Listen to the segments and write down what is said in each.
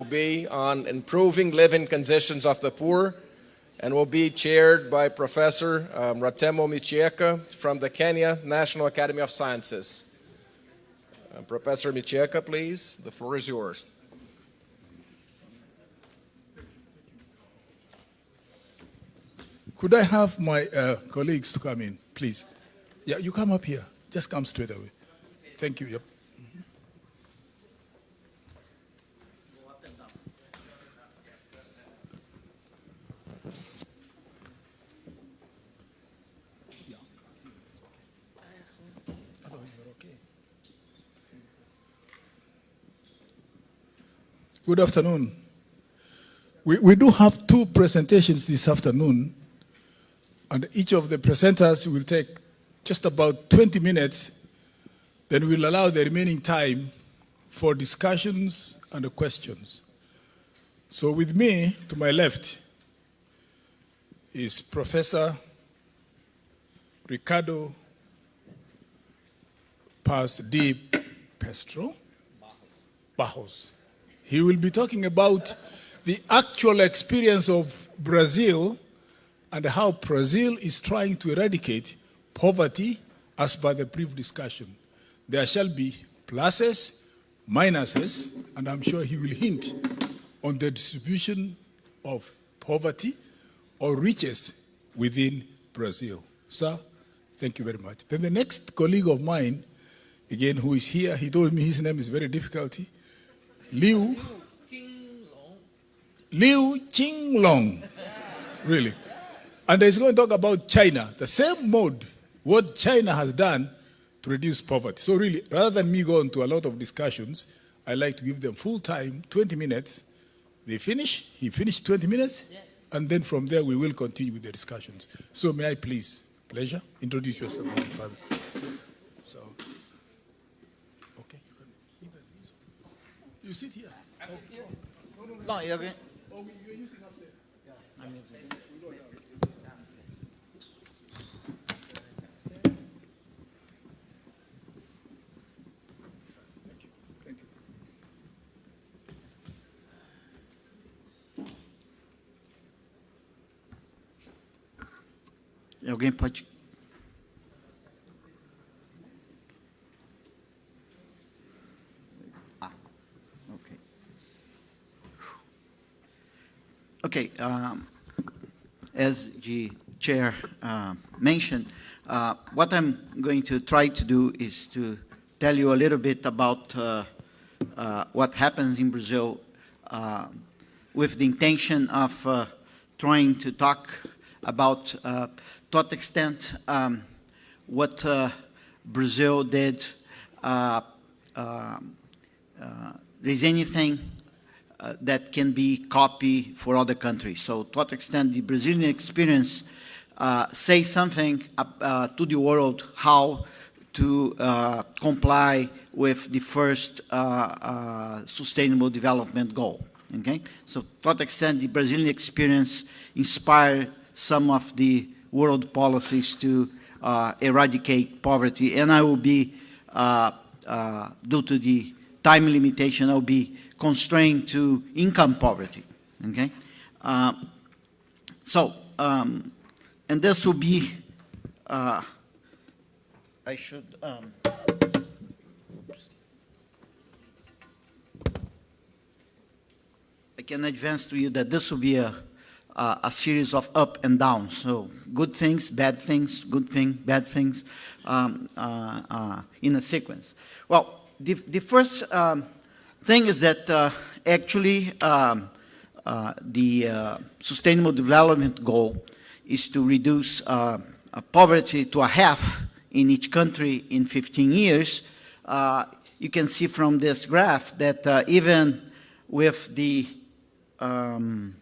will be on improving living conditions of the poor and will be chaired by Professor um, Ratemo Michieka from the Kenya National Academy of Sciences. Uh, Professor Michieka, please, the floor is yours. Could I have my uh, colleagues to come in, please? Yeah, you come up here. Just come straight away. Thank you. Yep. Good afternoon. We, we do have two presentations this afternoon, and each of the presenters will take just about 20 minutes. Then we'll allow the remaining time for discussions and questions. So with me, to my left, is Professor Ricardo Paz de Pestro Barros. He will be talking about the actual experience of Brazil and how Brazil is trying to eradicate poverty as per the brief discussion. There shall be pluses, minuses, and I'm sure he will hint on the distribution of poverty or riches within Brazil. Sir, thank you very much. Then the next colleague of mine, again, who is here, he told me his name is very difficult. Liu Liu Qinglong. Really. And he's going to talk about China, the same mode, what China has done to reduce poverty. So really, rather than me go into a lot of discussions, I like to give them full time, 20 minutes. They finish, he finished 20 minutes, yes. and then from there we will continue with the discussions. So may I please, pleasure, introduce yourself, my father. You sit here. Oh, oh. No, no, no. no Oh, you're using up there? Yeah, I'm using Alguém pode Okay, um, as the chair uh, mentioned, uh, what I'm going to try to do is to tell you a little bit about uh, uh what happens in Brazil uh, with the intention of uh, trying to talk about to what extent um, what Brazil did there's anything uh, that can be copied for other countries. So to what extent the Brazilian experience uh, say something uh, to the world how to uh, comply with the first uh, uh, sustainable development goal. Okay, so to what extent the Brazilian experience inspire some of the world policies to eradicate poverty, and I will be, due to the time limitation, I will be constrained to income poverty. Okay, uh, so um, and this will be. Uh, I should. Um, I can advance to you that this will be a, a, a series of up and down. So good things, bad things, good thing, bad things, um, uh, uh in a sequence. Well, the, the first um, thing is that uh, actually um, uh, the uh, Sustainable Development Goal is to reduce uh, uh, poverty to a half in each country in 15 years. Uh, you can see from this graph that even with the um,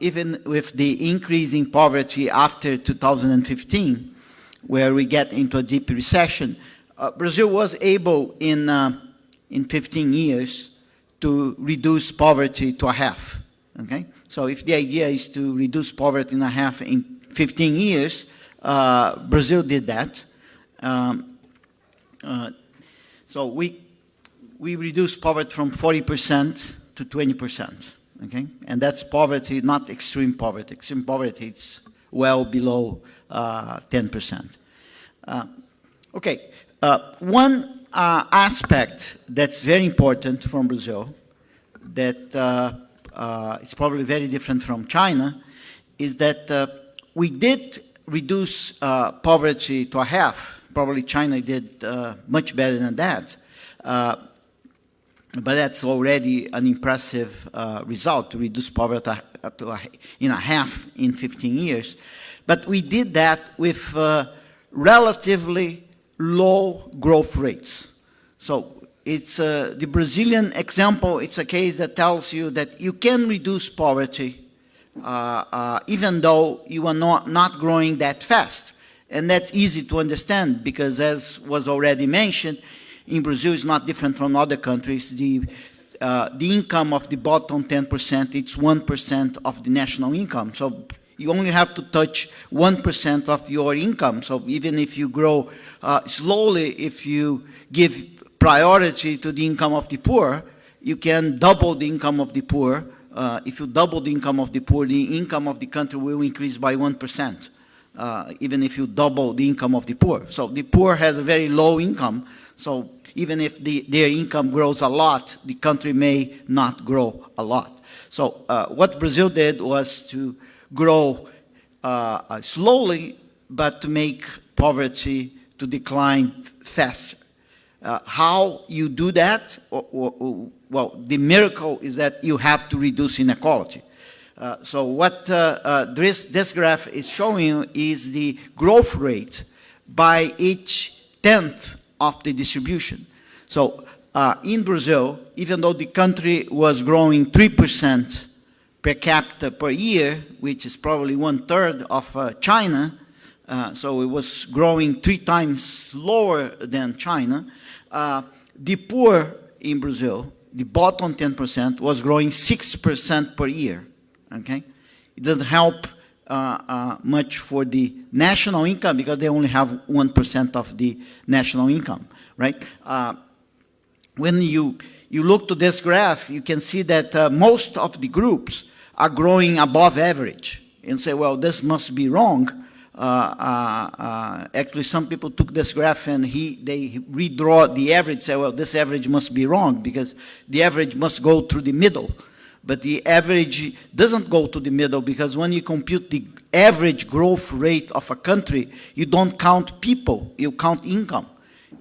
even with the increase in poverty after 2015, where we get into a deep recession, Brazil was able in in 15 years to reduce poverty to a half. Okay? So if the idea is to reduce poverty in a half in 15 years, uh, Brazil did that. Um, uh, so we, we reduced poverty from 40% to 20%, okay? And that's poverty, not extreme poverty. Extreme poverty, it's well below uh, 10%. Uh, okay, uh, one uh, aspect that's very important from Brazil that uh, uh, it's probably very different from China is that uh, we did reduce uh, poverty to a half. Probably China did uh, much better than that. But that's already an impressive result to reduce poverty to a, in a half in 15 years. But we did that with relatively low growth rates. So it's uh, the Brazilian example. It's a case that tells you that you can reduce poverty uh, uh, even though you are not, not growing that fast. And that's easy to understand because as was already mentioned, in Brazil is not different from other countries. The, uh, the income of the bottom 10%, it's 1% of the national income. So you only have to touch 1% of your income. So even if you grow uh, slowly, if you give priority to the income of the poor, you can double the income of the poor uh, if you double the income of the poor, the income of the country will increase by 1%, uh, even if you double the income of the poor. So the poor has a very low income, so even if the, their income grows a lot, the country may not grow a lot. So uh, what Brazil did was to grow uh, uh, slowly, but to make poverty to decline faster. Uh, how you do that, or, or, well, the miracle is that you have to reduce inequality. Uh, so what uh, uh, this, this graph is showing is the growth rate by each tenth of the distribution. So in Brazil, even though the country was growing 3% per capita per year, which is probably one third of uh, China, uh, so it was growing three times slower than China, the poor in Brazil the bottom 10% was growing 6% per year, okay? It doesn't help uh, uh, much for the national income because they only have 1% of the national income, right? Uh, when you, you look to this graph, you can see that uh, most of the groups are growing above average and say, well, this must be wrong uh, uh, uh, actually some people took this graph and he, they redraw the average, say, well, this average must be wrong because the average must go through the middle. But the average doesn't go to the middle because when you compute the average growth rate of a country, you don't count people, you count income.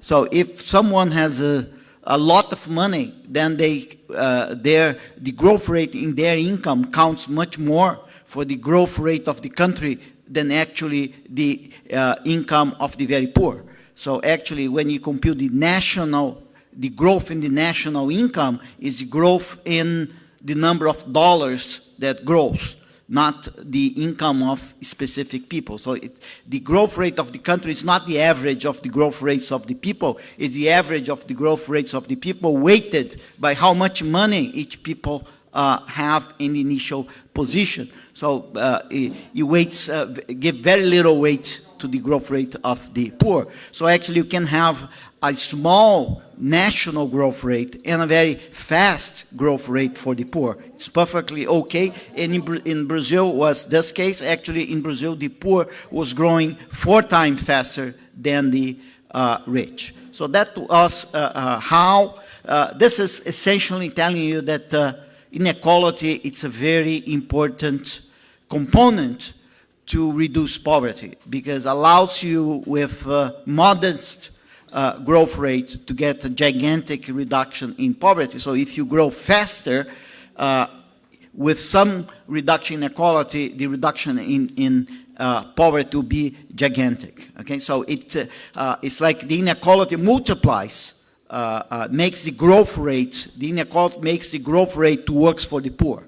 So if someone has a, a lot of money, then they, uh, their, the growth rate in their income counts much more for the growth rate of the country than actually the uh, income of the very poor. So actually, when you compute the national, the growth in the national income is the growth in the number of dollars that grows, not the income of specific people. So it, the growth rate of the country is not the average of the growth rates of the people, it's the average of the growth rates of the people weighted by how much money each people uh, have in the initial position. So uh, you weights, uh, give very little weight to the growth rate of the poor. So actually you can have a small national growth rate and a very fast growth rate for the poor. It's perfectly okay. And in, in Brazil was this case. Actually in Brazil the poor was growing four times faster than the uh, rich. So that to us uh, uh, how, uh, this is essentially telling you that inequality it's a very important component to reduce poverty because allows you with modest uh, growth rate to get a gigantic reduction in poverty. So if you grow faster, uh, with some reduction in inequality, the reduction in, in uh, poverty will be gigantic. Okay, so it, uh, uh, it's like the inequality multiplies, uh, makes the growth rate, the inequality makes the growth rate to works for the poor.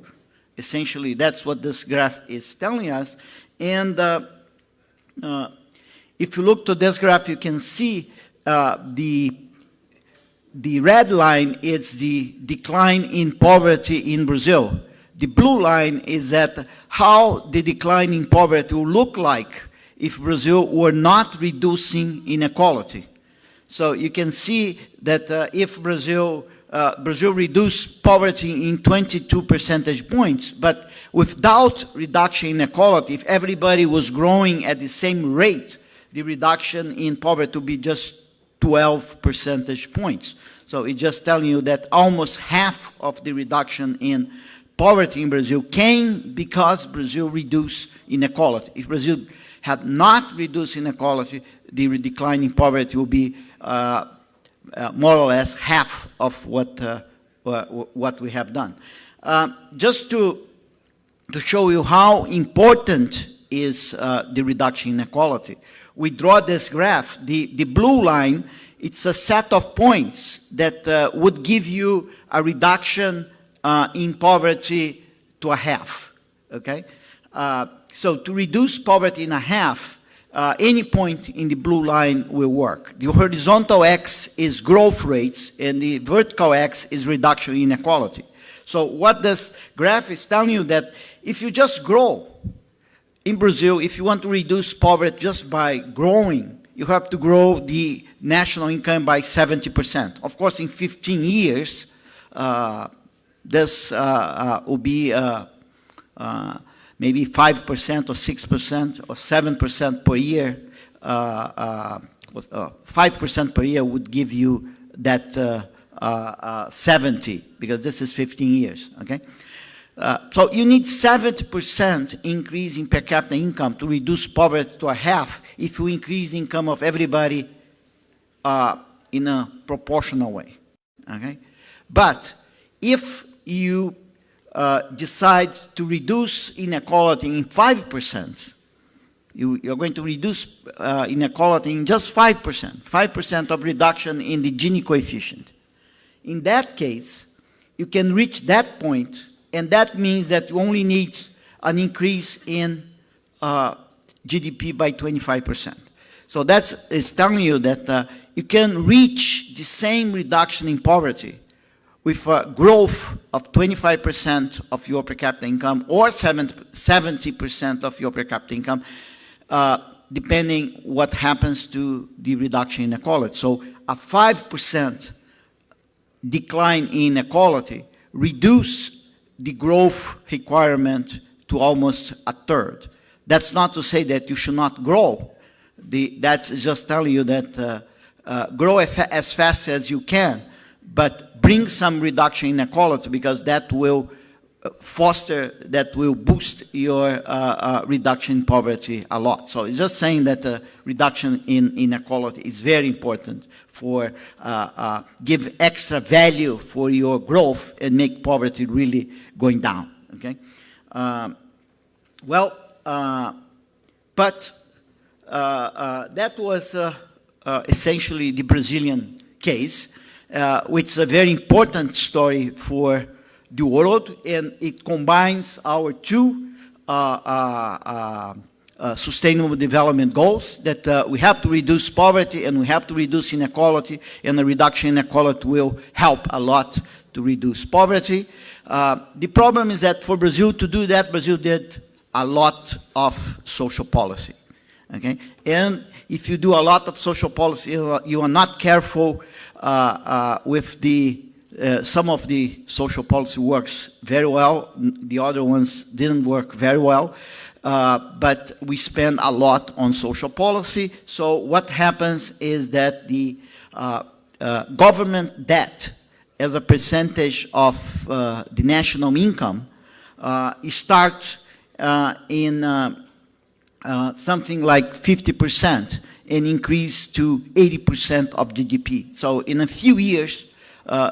Essentially, that's what this graph is telling us. And if you look to this graph, you can see uh, the, the red line is the decline in poverty in Brazil. The blue line is that how the decline in poverty will look like if Brazil were not reducing inequality. So you can see that uh, if Brazil uh, Brazil reduced poverty in 22 percentage points, but without reduction in inequality, if everybody was growing at the same rate, the reduction in poverty would be just 12 percentage points. So it's just telling you that almost half of the reduction in poverty in Brazil came because Brazil reduced inequality. If Brazil had not reduced inequality, the decline in poverty would be uh, uh, more or less half of what, uh, what we have done. Uh, just to, to show you how important is uh, the reduction in inequality, we draw this graph. The, the blue line, it's a set of points that uh, would give you a reduction uh, in poverty to a half, okay? Uh, so to reduce poverty in a half, uh, any point in the blue line will work. The horizontal x is growth rates, and the vertical x is reduction in inequality. So what this graph is telling you that if you just grow, in Brazil, if you want to reduce poverty just by growing, you have to grow the national income by 70%. Of course, in 15 years, uh, this uh, uh, will be uh, uh, maybe 5% or 6% or 7% per year. Uh, uh, uh, 5% per year would give you that uh, uh, uh, 70, because this is 15 years, okay? Uh, so you need 70% increase in per capita income to reduce poverty to a half if you increase the income of everybody uh, in a proportional way. Okay? But if you uh, decide to reduce inequality in 5%, you, you're going to reduce uh, inequality in just 5%, 5% of reduction in the Gini coefficient. In that case, you can reach that point, and that means that you only need an increase in uh, GDP by 25%. So that's is telling you that uh, you can reach the same reduction in poverty with a growth of 25% of your per capita income or 70% of your per capita income, uh, depending what happens to the reduction in inequality. So a 5% decline in inequality reduce the growth requirement to almost a third. That's not to say that you should not grow. The, that's just telling you that uh, uh, grow as fast as you can, but bring some reduction in inequality because that will foster, that will boost your uh, uh, reduction in poverty a lot. So it's just saying that uh, reduction in inequality is very important for uh, give extra value for your growth and make poverty really going down. Okay. Um, well, but that was essentially the Brazilian case, which is a very important story for the world, and it combines our two uh, uh, uh, uh, sustainable development goals that uh, we have to reduce poverty and we have to reduce inequality, and the reduction in inequality will help a lot to reduce poverty. Uh, the problem is that for Brazil to do that, Brazil did a lot of social policy. Okay? And if you do a lot of social policy, you are- not careful with the, uh, some of the social policy works very well, the other ones didn't work very well. Uh, but we spend a lot on social policy. So what happens is that the uh, uh, government debt as a percentage of uh, the national income starts in something like 50% and increase to 80% of GDP. So in a few years, uh,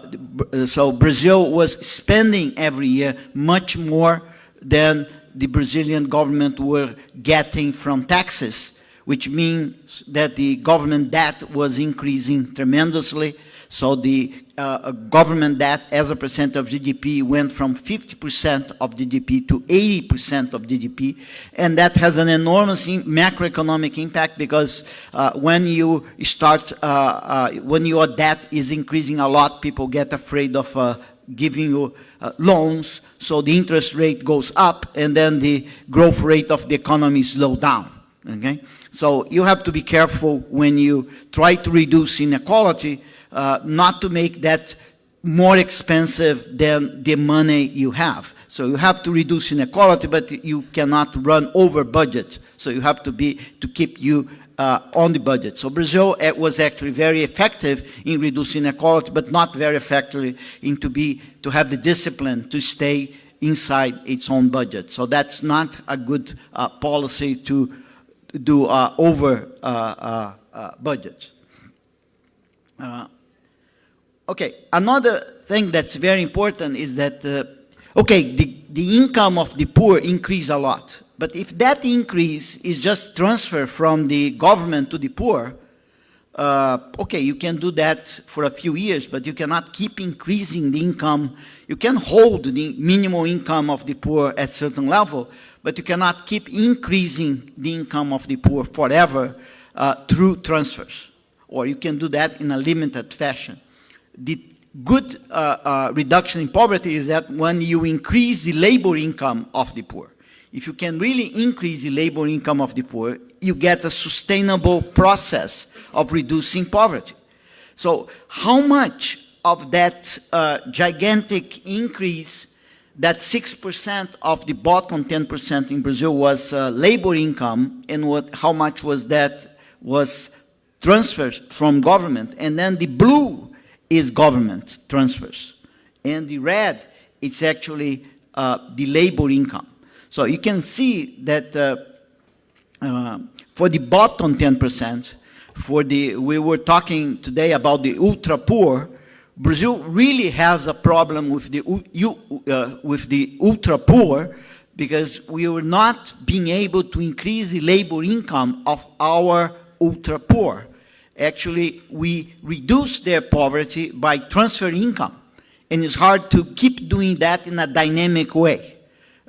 so Brazil was spending every year much more than the Brazilian government were getting from taxes, which means that the government debt was increasing tremendously. So the uh, uh, government debt as a percent of GDP went from 50% of GDP to 80% of GDP, and that has an enormous macroeconomic impact because uh, when you start, uh, uh, when your debt is increasing a lot, people get afraid of uh, giving you uh, loans, so the interest rate goes up, and then the growth rate of the economy slow down. Okay, so you have to be careful when you try to reduce inequality, uh, not to make that more expensive than the money you have. So you have to reduce inequality, but you cannot run over budget. So you have to be to keep you uh, on the budget. So Brazil uh, was actually very effective in reducing inequality, but not very effectively in to be to have the discipline to stay inside its own budget. So that's not a good uh, policy to do uh, over uh, uh, uh, budget. Uh, okay, another thing that's very important is that, uh, okay, the, the income of the poor increase a lot. But if that increase is just transfer from the government to the poor, uh, okay, you can do that for a few years, but you cannot keep increasing the income. You can hold the minimum income of the poor at certain level, but you cannot keep increasing the income of the poor forever uh, through transfers. Or you can do that in a limited fashion. The good uh, uh, reduction in poverty is that when you increase the labor income of the poor. If you can really increase the labor income of the poor, you get a sustainable process of reducing poverty. So how much of that uh, gigantic increase, that 6% of the bottom 10% in Brazil was uh, labor income, and what, how much was that was transfers from government, and then the blue is government transfers, and the red it's actually uh, the labor income. So you can see that uh, uh, for the bottom 10%, for the, we were talking today about the ultra poor, Brazil really has a problem with the, uh, with the ultra poor because we were not being able to increase the labor income of our ultra poor. Actually, we reduce their poverty by transferring income. And it's hard to keep doing that in a dynamic way.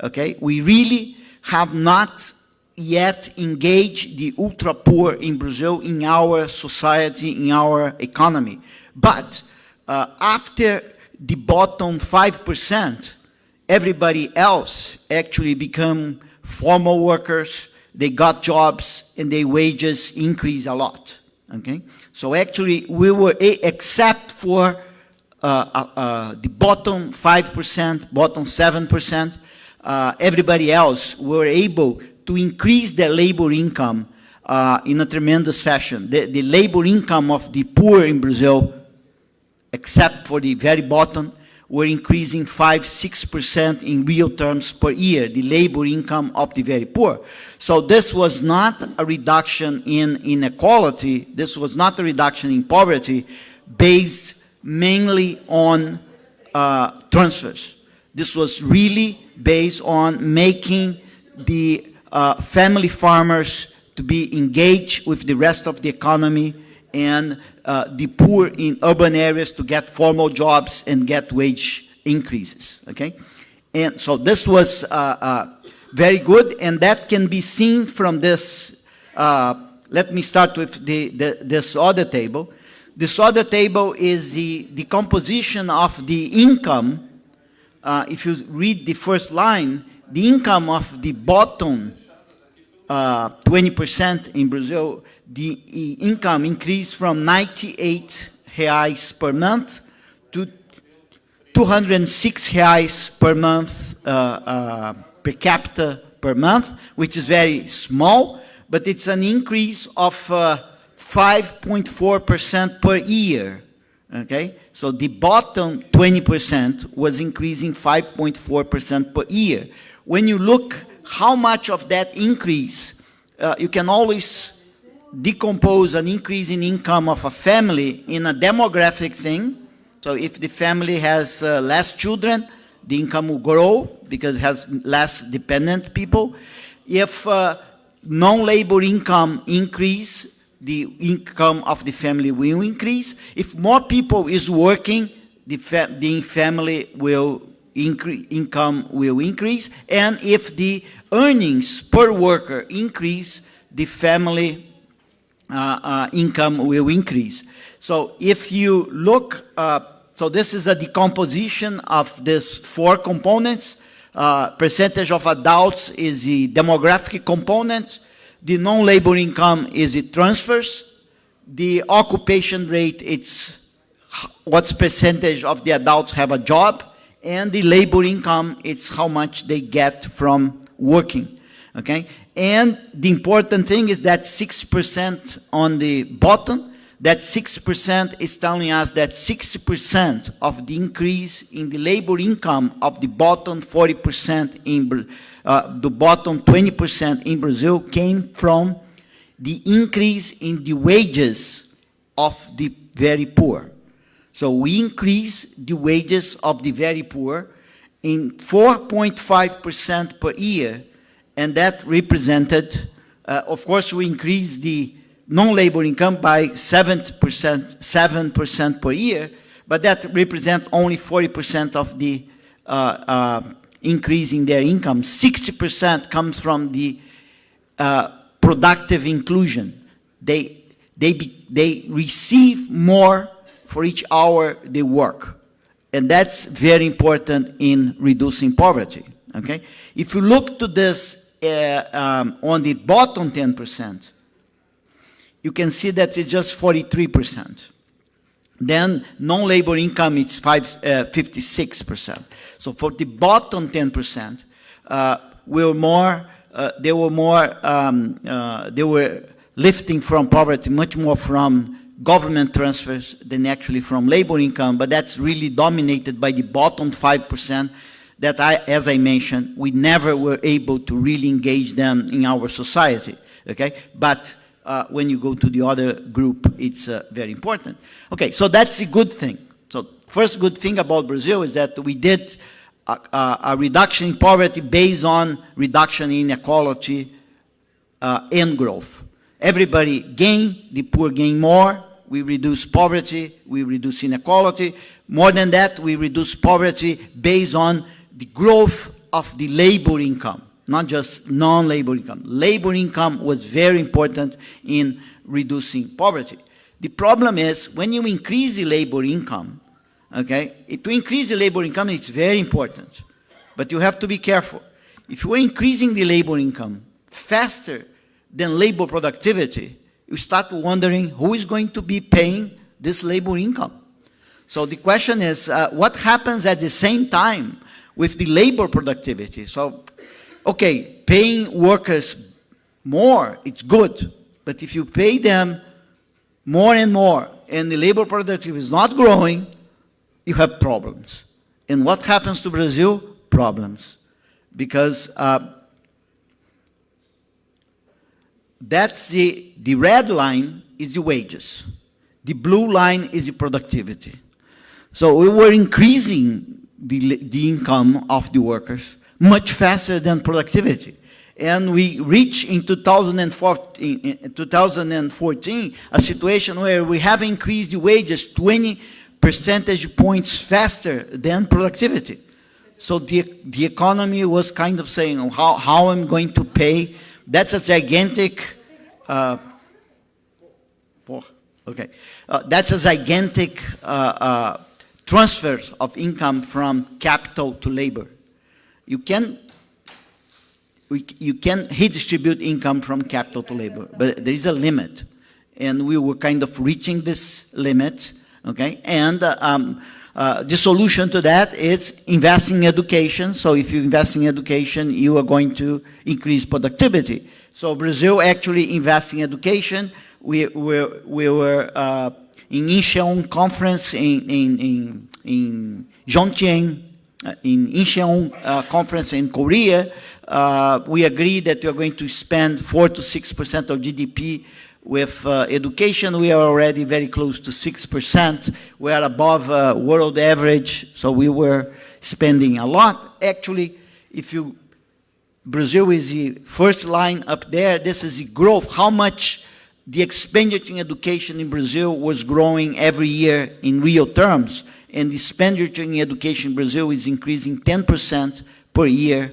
Okay, we really have not yet engaged the ultra poor in Brazil in our society, in our economy. But uh, after the bottom 5%, everybody else actually become formal workers, they got jobs and their wages increase a lot. Okay, so actually we were, except for uh, uh, uh the bottom 5%, bottom 7%, uh, everybody else were able to increase their labor income uh, in a tremendous fashion. The, the, labor income of the poor in Brazil, except for the very bottom, were increasing 5 6% in real terms per year, the labor income of the very poor. So this was not a reduction in inequality, this was not a reduction in poverty based mainly on uh, transfers. This was really based on making the uh, family farmers to be engaged with the rest of the economy and uh, the poor in urban areas to get formal jobs and get wage increases, okay? And so this was uh, uh very good, and that can be seen from this. Let me start with the, the, this other table. This other table is the, the composition of the income if you read the first line, the income of the bottom 20% uh, in Brazil, the income increased from 98 reais per month to 206 reais per month uh, uh, per capita per month, which is very small, but it's an increase of 5.4% uh, per year. Okay, so the bottom 20% was increasing 5.4% per year. When you look how much of that increase, uh, you can always decompose an increase in income of a family in a demographic thing. So if the family has uh, less children, the income will grow because it has less dependent people. If uh, non-labor income increase, the income of the family will increase. If more people is working, the, fa the family will income will increase. And if the earnings per worker increase, the family income will increase. So if you look, uh, so this is a decomposition of these four components. Uh, percentage of adults is the demographic component. The non-labor income is the transfers. The occupation rate, it's what percentage of the adults have a job, and the labor income, it's how much they get from working, okay? And the important thing is that 6% on the bottom, that 6% is telling us that 60% of the increase in the labor income of the bottom 40% in, uh, the bottom 20% in Brazil came from the increase in the wages of the very poor. So we increase the wages of the very poor in 4.5% per year, and that represented, uh, of course, we increased the non-labor income by 7%, 7% per year, but that represents only 40% of the uh, uh, increase in their income. 60% comes from the uh, productive inclusion. They, they, be, they receive more for each hour they work. And that's very important in reducing poverty, okay? If you look to this uh, um, on the bottom 10%, you can see that it's just 43%. Then non-labor income is five, uh, 56%. So for the bottom 10%, uh, we're more, uh, they were more, um, uh, they were lifting from poverty much more from government transfers than actually from labor income, but that's really dominated by the bottom 5% that I, as I mentioned, we never were able to really engage them in our society, okay? But uh, when you go to the other group, it's uh, very important. Okay, so that's a good thing. So first good thing about Brazil is that we did a, a, reduction in poverty based on reduction in inequality uh, and growth. Everybody gain, the poor gain more, we reduce poverty, we reduce inequality. More than that, we reduce poverty based on the growth of the labor income not just non-labor income. Labor income was very important in reducing poverty. The problem is when you increase the labor income, okay, to increase the labor income, it's very important, but you have to be careful. If you're increasing the labor income faster than labor productivity, you start wondering who is going to be paying this labor income. So the question is, uh, what happens at the same time with the labor productivity? So okay, paying workers more, it's good, but if you pay them more and more and the labor productivity is not growing, you have problems. And what happens to Brazil? Problems. Because uh, that's the, the red line is the wages. The blue line is the productivity. So we were increasing the, the income of the workers, much faster than productivity. And we reach in 2014, in 2014 a situation where we have increased the wages 20 percentage points faster than productivity. So the, the economy was kind of saying, oh, how, how I'm going to pay. That's a gigantic, uh, four, okay. Uh, that's a gigantic uh, uh transfer of income from capital to labor. You can, you can redistribute income from capital to labor, but there is a limit. And we were kind of reaching this limit, okay? And uh, um, uh, the solution to that is investing in education. So if you invest in education, you are going to increase productivity. So Brazil actually invests in education. We, we, we were uh, in Incheon conference in, in, in, in Jomtien, uh, in Incheon uh, conference in Korea, uh, we agreed that we are going to spend 4 to 6% of GDP with uh, education. We are already very close to 6%. We are above uh, world average, so we were spending a lot. Actually, if you, Brazil is the first line up there, this is the growth, how much the expenditure in education in Brazil was growing every year in real terms and the expenditure in education in Brazil is increasing 10% per year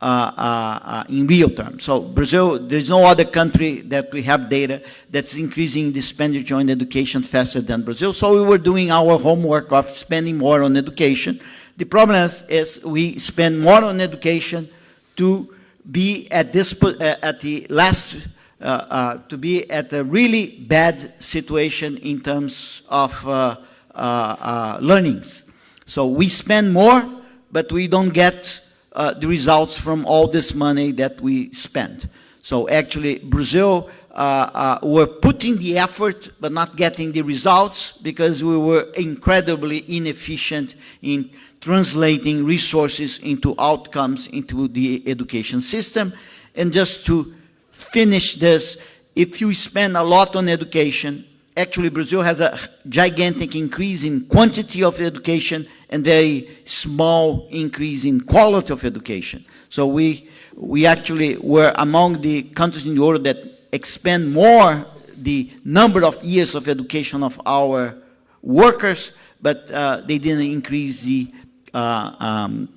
uh, uh, uh, in real terms. So Brazil, there's no other country that we have data that's increasing the expenditure on education faster than Brazil. So we were doing our homework of spending more on education. The problem is, is we spend more on education to be at this uh, at the last to be at a really bad situation in terms of uh, uh, learnings. So we spend more, but we don't get uh, the results from all this money that we spend. So actually, Brazil uh, uh, were putting the effort but not getting the results because we were incredibly inefficient in translating resources into outcomes into the education system. And just to finish this, if you spend a lot on education, actually Brazil has a gigantic increase in quantity of education and very small increase in quality of education. So we, we actually were among the countries in the world that expend more the number of years of education of our workers, but uh, they didn't increase the, uh, um,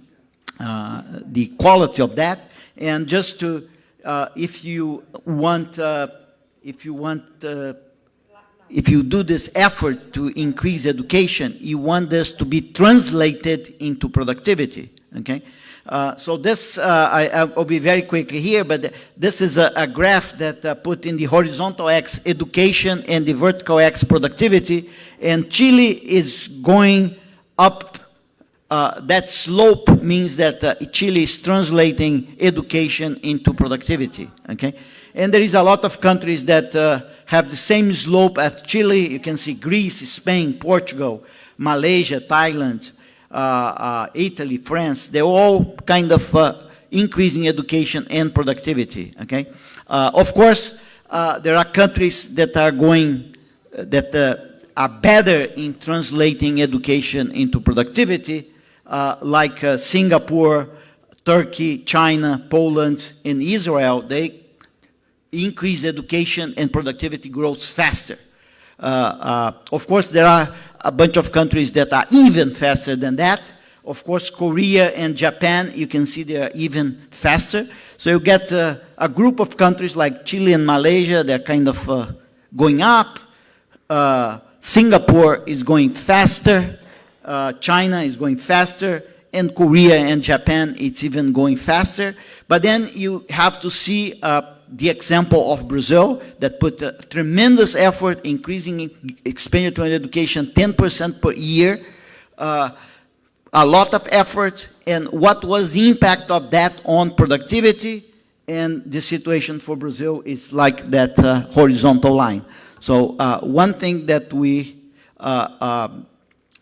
uh, the quality of that. And just to, uh, if you want, uh, if you want, uh, if you do this effort to increase education, you want this to be translated into productivity, okay? Uh, so this, uh, I, will be very quickly here, but this is a, a graph that uh, put in the horizontal x education and the vertical x productivity, and Chile is going up. Uh, that slope means that uh, Chile is translating education into productivity, okay? And there is a lot of countries that have the same slope as Chile. You can see Greece, Spain, Portugal, Malaysia, Thailand, uh, uh, Italy, France, they're all kind of uh, increasing education and productivity, okay? of course, there are countries that are going, that are better in translating education into productivity, like Singapore, Turkey, China, Poland, and Israel, they increase education and productivity grows faster. Uh, uh, of course, there are a bunch of countries that are even faster than that. Of course, Korea and Japan, you can see they are even faster. So you get uh, a group of countries like Chile and Malaysia, they're kind of uh, going up. Uh, Singapore is going faster. Uh, China is going faster. And Korea and Japan, it's even going faster. But then you have to see uh, the example of Brazil that put a tremendous effort increasing expenditure on education 10% per year, uh, a lot of effort, and what was the impact of that on productivity, and the situation for Brazil is like that uh, horizontal line. So uh, one thing that we, uh, um,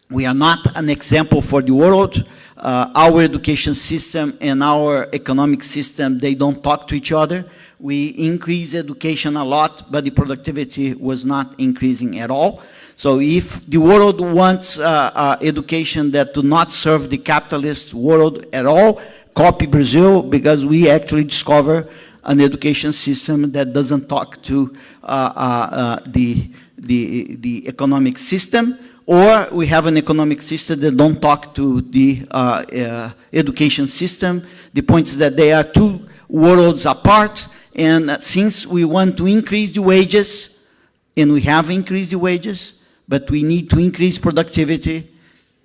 we are not an example for the world, uh, our education system and our economic system, they don't talk to each other. We increase education a lot, but the productivity was not increasing at all. So if the world wants uh, uh, education that do not serve the capitalist world at all, copy Brazil because we actually discover an education system that doesn't talk to uh, uh, uh the, the, the economic system or we have an economic system that don't talk to the uh, education system. The point is that they are two worlds apart and since we want to increase the wages, and we have increased the wages, but we need to increase productivity,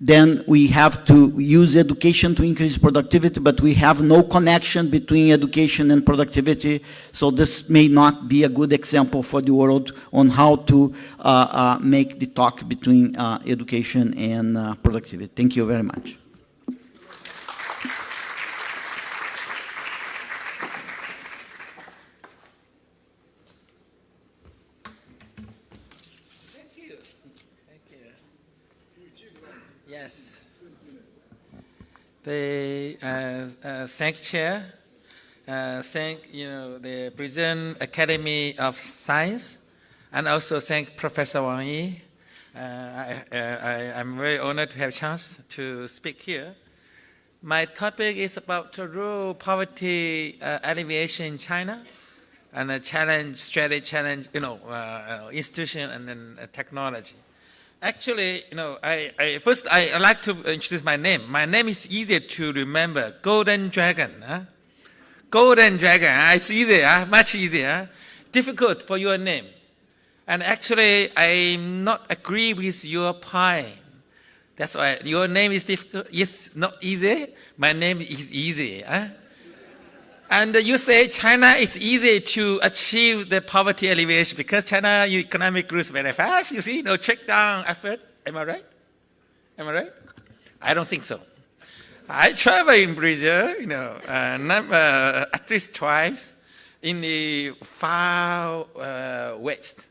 then we have to use education to increase productivity, but we have no connection between education and productivity. So this may not be a good example for the world on how to uh, uh, make the talk between uh, education and uh, productivity. Thank you very much. They uh, uh, thank chair, uh, thank you know the Brazilian Academy of Science, and also thank Professor Wang Yi. Uh, I, am very honored to have a chance to speak here. My topic is about rural poverty uh, alleviation in China and a challenge, strategy challenge, you know, uh, institution and then technology. Actually, you know, I, I first I, like to introduce my name. My name is easier to remember. Golden Dragon. Huh? Golden Dragon. Huh? It's easier, huh? much easier. Difficult for your name. And actually, I'm not agree with your point. That's why your name is difficult. Yes, not easy. My name is easy. Huh? And you say China is easy to achieve the poverty alleviation because China economic grows very fast, you see, no trick down effort. Am I right? Am I right? I don't think so. I travel in Brazil, you know, uh, num- uh, at least twice in the far uh, west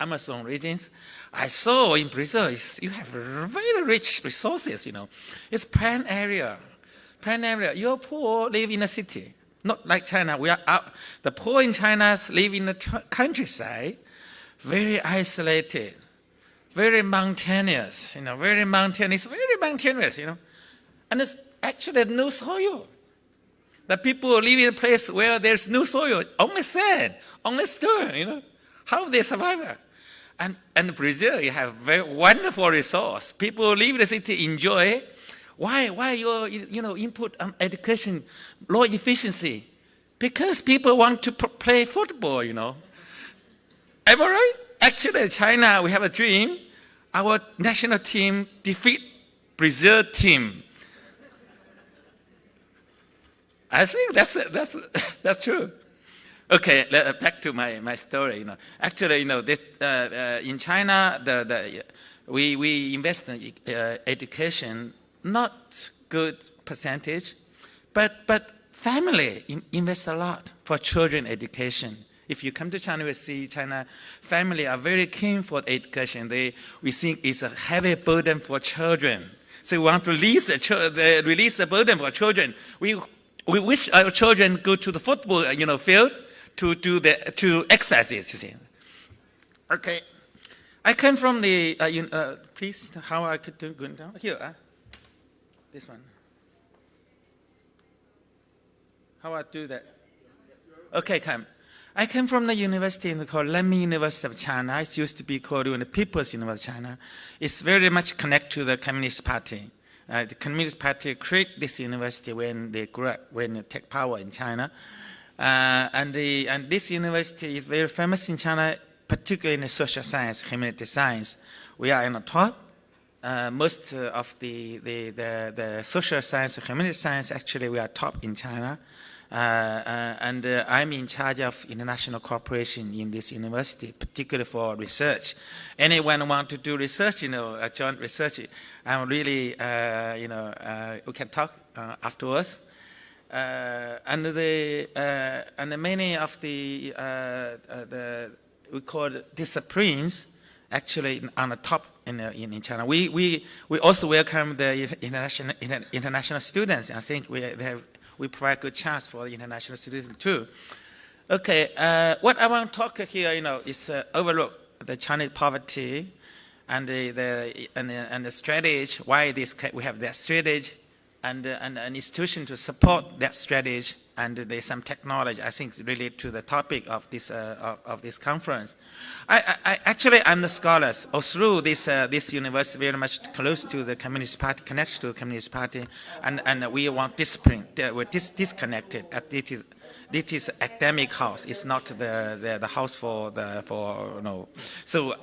Amazon regions. I saw in Brazil, you have very rich resources, you know. It's pan area, pan area. Your poor live in a city, not like China. We are the poor in China live in the countryside, very isolated, very mountainous, you know, very mountainous, very mountainous, you know. And it's actually no soil. The people live in a place where there's no soil, only sand, only stone, you know. How they survive? And, and Brazil, you have very wonderful resource. People live in the city, enjoy. Why? Why your you know input on education, low efficiency? Because people want to play football, you know. Am I right? Actually, in China, we have a dream. Our national team defeat Brazil team. I think that's that's that's true. Okay, back to my, my story. You know, actually, you know, this, uh, uh, in China, the, the, we, we invest in uh, education, not good percentage, but, but family in, invest a lot for children education. If you come to China, we see China family are very keen for education. They, we think it's a heavy burden for children. So we want to release the, release the burden for children. We, we wish our children go to the football you know, field to do the to exercises. You see. Okay, I came from the. Uh, you, uh, please, how I could do going down here. Uh, this one. How I do that? Okay, come. I came from the university in the called Renmin University of China. It used to be called the People's University of China. It's very much connected to the Communist Party. Uh, the Communist Party created this university when they grew up, when they take power in China. Uh, and, the, and this university is very famous in China, particularly in the social science, humanity science. We are in the top. Uh, most uh, of the, the, the, the social science, humanity science, actually we are top in China. Uh, uh, and uh, I'm in charge of international cooperation in this university, particularly for research. Anyone want to do research, you know, uh, joint research, I'm really, you know, we can talk afterwards. And the and many of the the we call disciplines actually on the top in, in, in China. We, we, we also welcome the international, inter- international students. I think we, they have, we provide good chance for the international students too. Okay, uh, what I want to talk here, you know, is uh, overlook the Chinese poverty and the, the, and, and the strategy, why this, we have that strategy and, uh, and an institution to support that strategy and there's some technology I think related to the topic of this uh, of, of this conference. I, I, actually I'm the scholars or through this uh, this university very much close to the Communist Party, connected to the Communist Party, and and we want discipline. Uh, We're dis- disconnected. Uh, It is this is academic house. It's not the, the, the house for the for know. So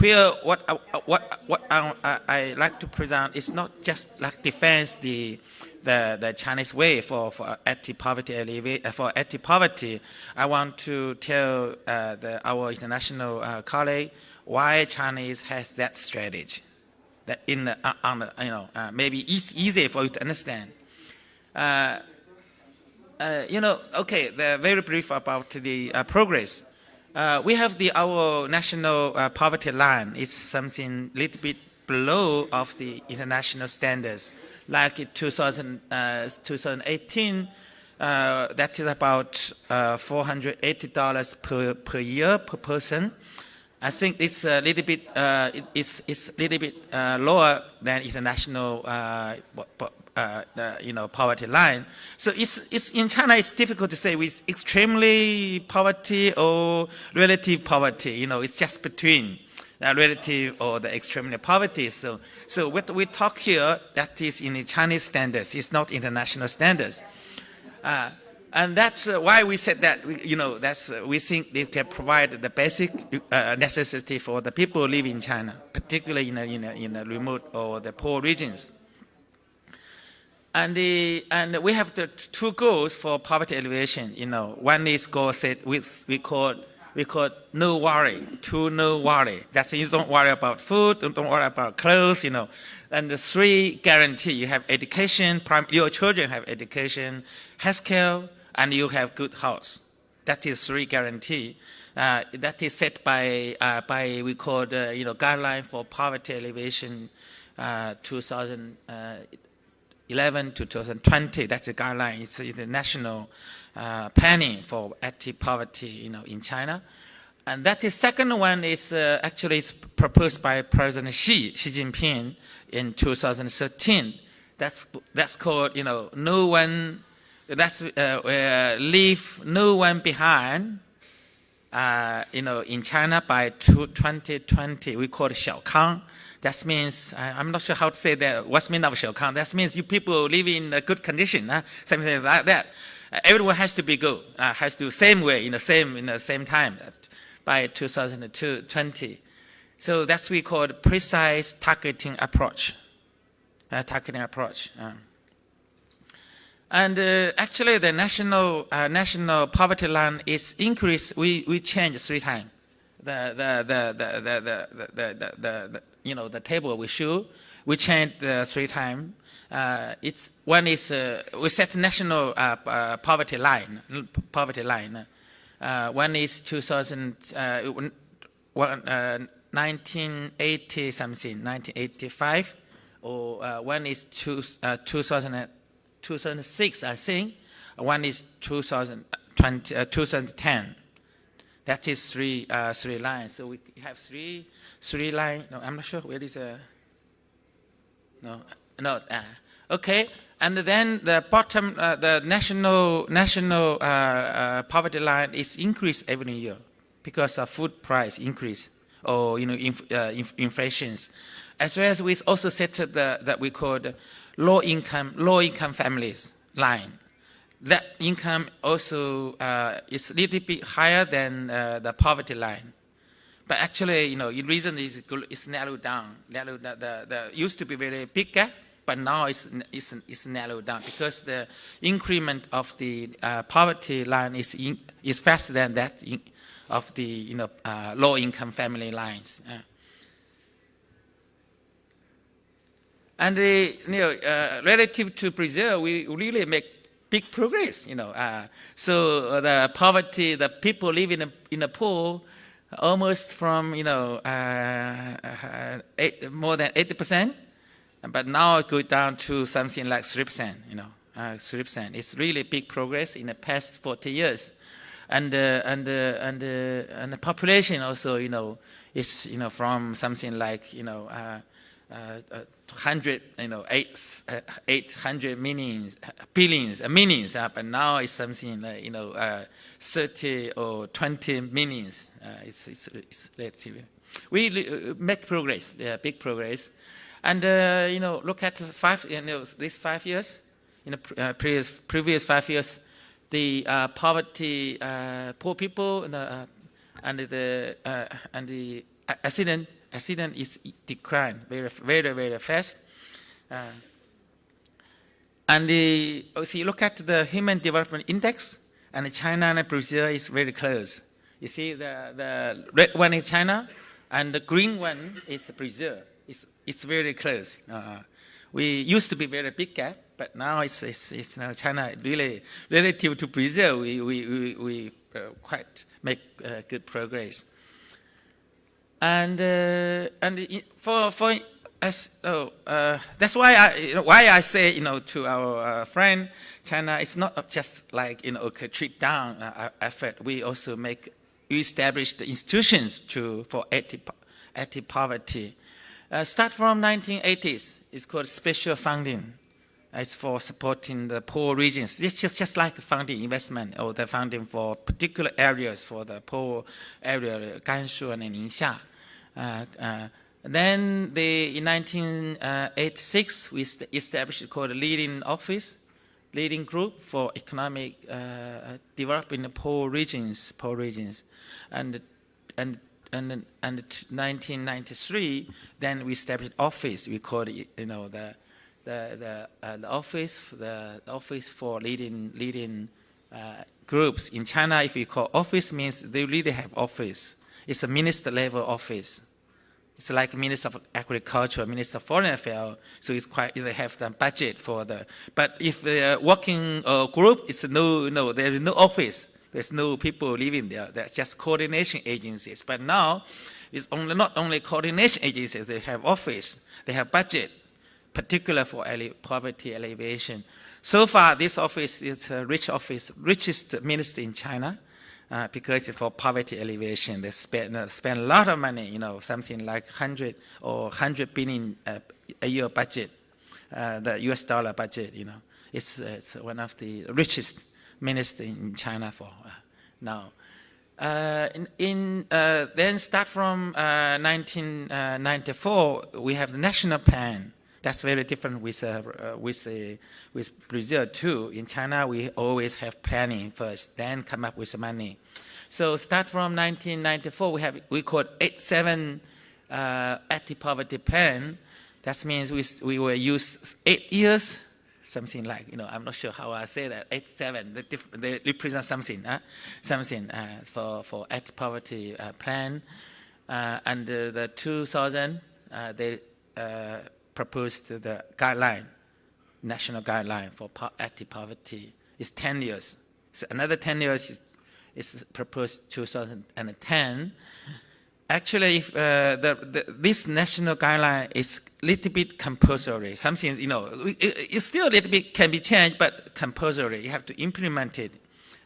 here, what I, what what I, I, I like to present is not just like defense the the, the Chinese way for for anti-poverty alleviate, uh, for anti-poverty. I want to tell uh, the, our international uh, colleague why Chinese has that strategy. That in the, uh, on the, you know uh, maybe it's easy for you to understand. Uh, you know, okay, very brief about the progress. We have the our national poverty line. It's something little bit below of the international standards. Like in 2000, uh, 2018, uh, that is about uh, $480 per, per year per person. I think it's a little bit, uh, it- it's, it's a little bit uh, lower than international uh, you know, poverty line. So it's, it's, in China, it's difficult to say with extremely poverty or relative poverty. You know, it's just between relative or the extremely poverty. So, so what we talk here, that is in the Chinese standards. It's not international standards. Uh, and that's uh, why we said that, you know, that's, uh, we think they can provide the basic uh, necessity for the people live in China, particularly in the, in, in the remote or the poor regions. And, the, and we have the two goals for poverty alleviation. You know, one is goal set, which we call we call no worry, two no worry. That's you don't worry about food, don't worry about clothes, you know. And the three guarantee, you have education, your children have education, healthcare, and you have good house. That is three guarantee. Uh, that is set by, uh, by we call the, you know, guideline for poverty alleviation uh, 2011 to 2020. That's the guideline. It's the national uh, planning for anti-poverty, you know, in China. And that is second one is uh, actually is proposed by President Xi, Xi Jinping in 2013. That's, that's called, you know, no one, that's uh, uh, leave no one behind, uh, you know, in China by 2020. We call it Xiaokang. That means, I'm not sure how to say that, what's mean of Xiaokang. That means you people live in a good condition, huh? something like that. Everyone has to be good, uh, has to same way, in the same, in the same time by 2020. So that's we call precise targeting approach, uh, targeting approach. um. And uh, actually, the national uh, national poverty line is increased. We we changed three times. The the the the the the, the, the, the, the you know the table we show. We changed uh, three times. Uh, it's one is uh, we set national uh, uh, poverty line poverty line. Uh, one is 2000 uh, one, uh, 1980 something 1985 or uh, one is two, uh, 2000, 2006 I think. One is 2020, uh, 2010 that is three uh, three lines. So we have three three line no I'm not sure where is a no no uh, okay? And then the bottom uh, the national national uh, uh, poverty line is increased every year because of food price increase or you know inf- uh, inf- inflations. As well as we also set the that we call low income low income families line. That income also uh, is a little bit higher than uh, the poverty line. But actually, you know, the reason is it's narrowed down. Narrowed, the, the, the used to be very big gap, but now it's, it's, it's narrowed down because the increment of the uh, poverty line is, in, is faster than that in, of the you know, uh, low income family lines. And uh, you know, uh, relative to Brazil, we really make big progress. You know, uh, so the poverty, the people living in in a poor, almost from you know uh, eight, more than eighty percent, but now it goes down to something like three. You know, uh, three. It's really big progress in the past forty years, and uh, and uh, and uh, and the population also, you know, is you know from something like you know. Uh, uh, uh, 100, you know, eight, uh, 800 millions, uh, billions, uh, millions, uh, but now it's something like, you know, uh, 30 or 20 millions. Uh, it's, it's, it's. We uh, make progress, yeah, big progress. And, uh, you know, look at five, you know, these five years, in the pre- uh, previous, previous five years, the uh, poverty, uh, poor people, and, uh, and the, uh, and the accident accident is decline very, very, very fast. And the, if you look at the Human Development Index, and China and Brazil is very close. You see, the, the red one is China, and the green one is Brazil. It's, it's very close. Uh, we used to be very big gap, but now it's, it's, it's now China really, relative to Brazil, we, we, we, we uh, quite make uh, good progress. And uh, and for for as oh, uh, that's why I you know, why I say you know to our uh, friend China it's not just like you know okay treat down effort. We also make we establish the institutions to for anti anti poverty uh, start from 1980s it's called special funding it's for supporting the poor regions. It's just, just like funding investment or the funding for particular areas for the poor area, Gansu and Ningxia. Uh, uh, then the, in 1986, we established called leading office, leading group for economic uh, development in the poor regions, poor regions. And, and and and 1993, then we established office. We called it, you know, the the the, uh, the office, the office for leading leading uh, groups. In China, if you call office means they really have office. It's a minister level office. It's like Minister of Agriculture, Minister of Foreign Affairs, so it's quite, they have the budget for the, but if the working uh, group, it's no, no, there is no office. There's no people living there. There's just coordination agencies. But now, it's only, not only coordination agencies, they have office, they have budget, particular for ele poverty alleviation. So far, this office is a rich office, richest minister in China, uh, because for poverty alleviation, they spend, uh, spend a lot of money, you know, something like 100 or 100 billion uh, a year budget, uh, the US dollar budget, you know. It's, it's one of the richest minister in China for uh, now. Uh, in, in uh, then start from uh, 1994, we have the national plan. That's very different with uh, uh, with with Brazil too. In China, we always have planning first, then come up with money. So start from 1994, we have we call eight seven anti-poverty plan. That means we we will use eight years something like, you know, I'm not sure how I say that, 87, they, they represent something, uh, something uh, for, for act poverty uh, plan. Uh, and the 2000, uh, they uh, proposed the guideline, national guideline for po active poverty. It's 10 years. So another 10 years is, is proposed 2010. Actually, if, uh, the, the, this national guideline is a little bit compulsory. Something, you know, it, it still a little bit can be changed, but compulsory. You have to implement it,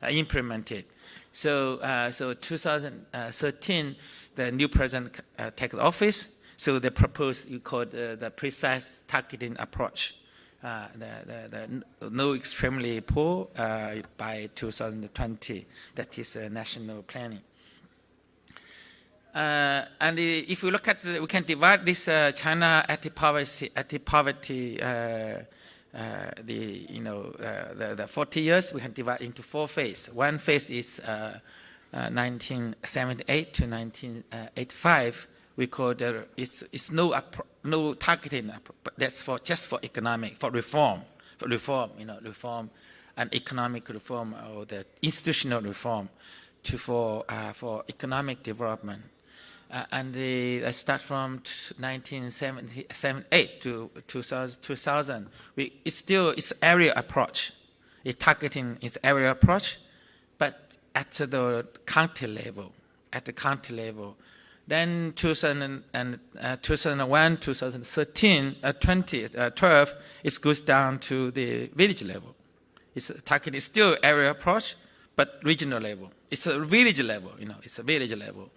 uh, implement it. So, uh, so 2013, the new president uh, takes office. So they proposed, you call the precise targeting approach. Uh, the, the, the, no extremely poor uh, by 2020. That is uh, national planning. Uh, and if we look at, the, we can divide this uh, China anti-poverty, anti-poverty, uh, uh the you know uh, the, the 40 years, we can divide into four phases. One phase is 1978 to 1985. We call the it's it's no no targeting. That's for just for economic for reform, for reform, you know, reform and economic reform or the institutional reform to for for economic development. Uh, and the, I start from 1978 to 2000. 2000. We, it's still it's area approach. It's targeting its area approach, but at the county level, at the county level. Then 2000 and, uh, 2001, 2013, uh, 2012, uh, it goes down to the village level. It's targeting still area approach, but regional level. It's a village level, you know, it's a village level.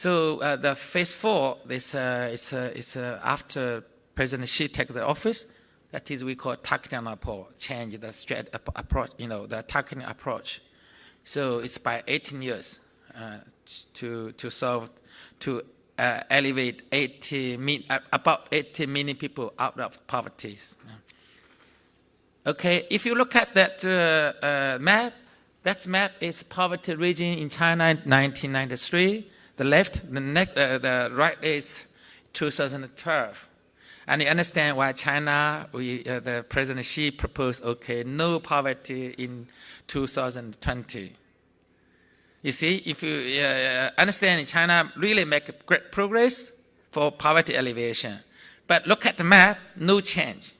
So uh, the phase four is, uh, is, uh, is uh, after President Xi take the office. That is we call targeting approach, change the strat approach, you know, the targeting approach. So it's by 18 years uh, to, to solve, to uh, elevate 80, about 80 million people out of poverty. Okay, if you look at that map, that map is poverty region in China in 1993 the left, the, next, uh, the right is 2012. And you understand why China, we, uh, the President Xi proposed, okay, no poverty in 2020. You see, if you uh, understand China really make great progress for poverty alleviation. But look at the map, no change.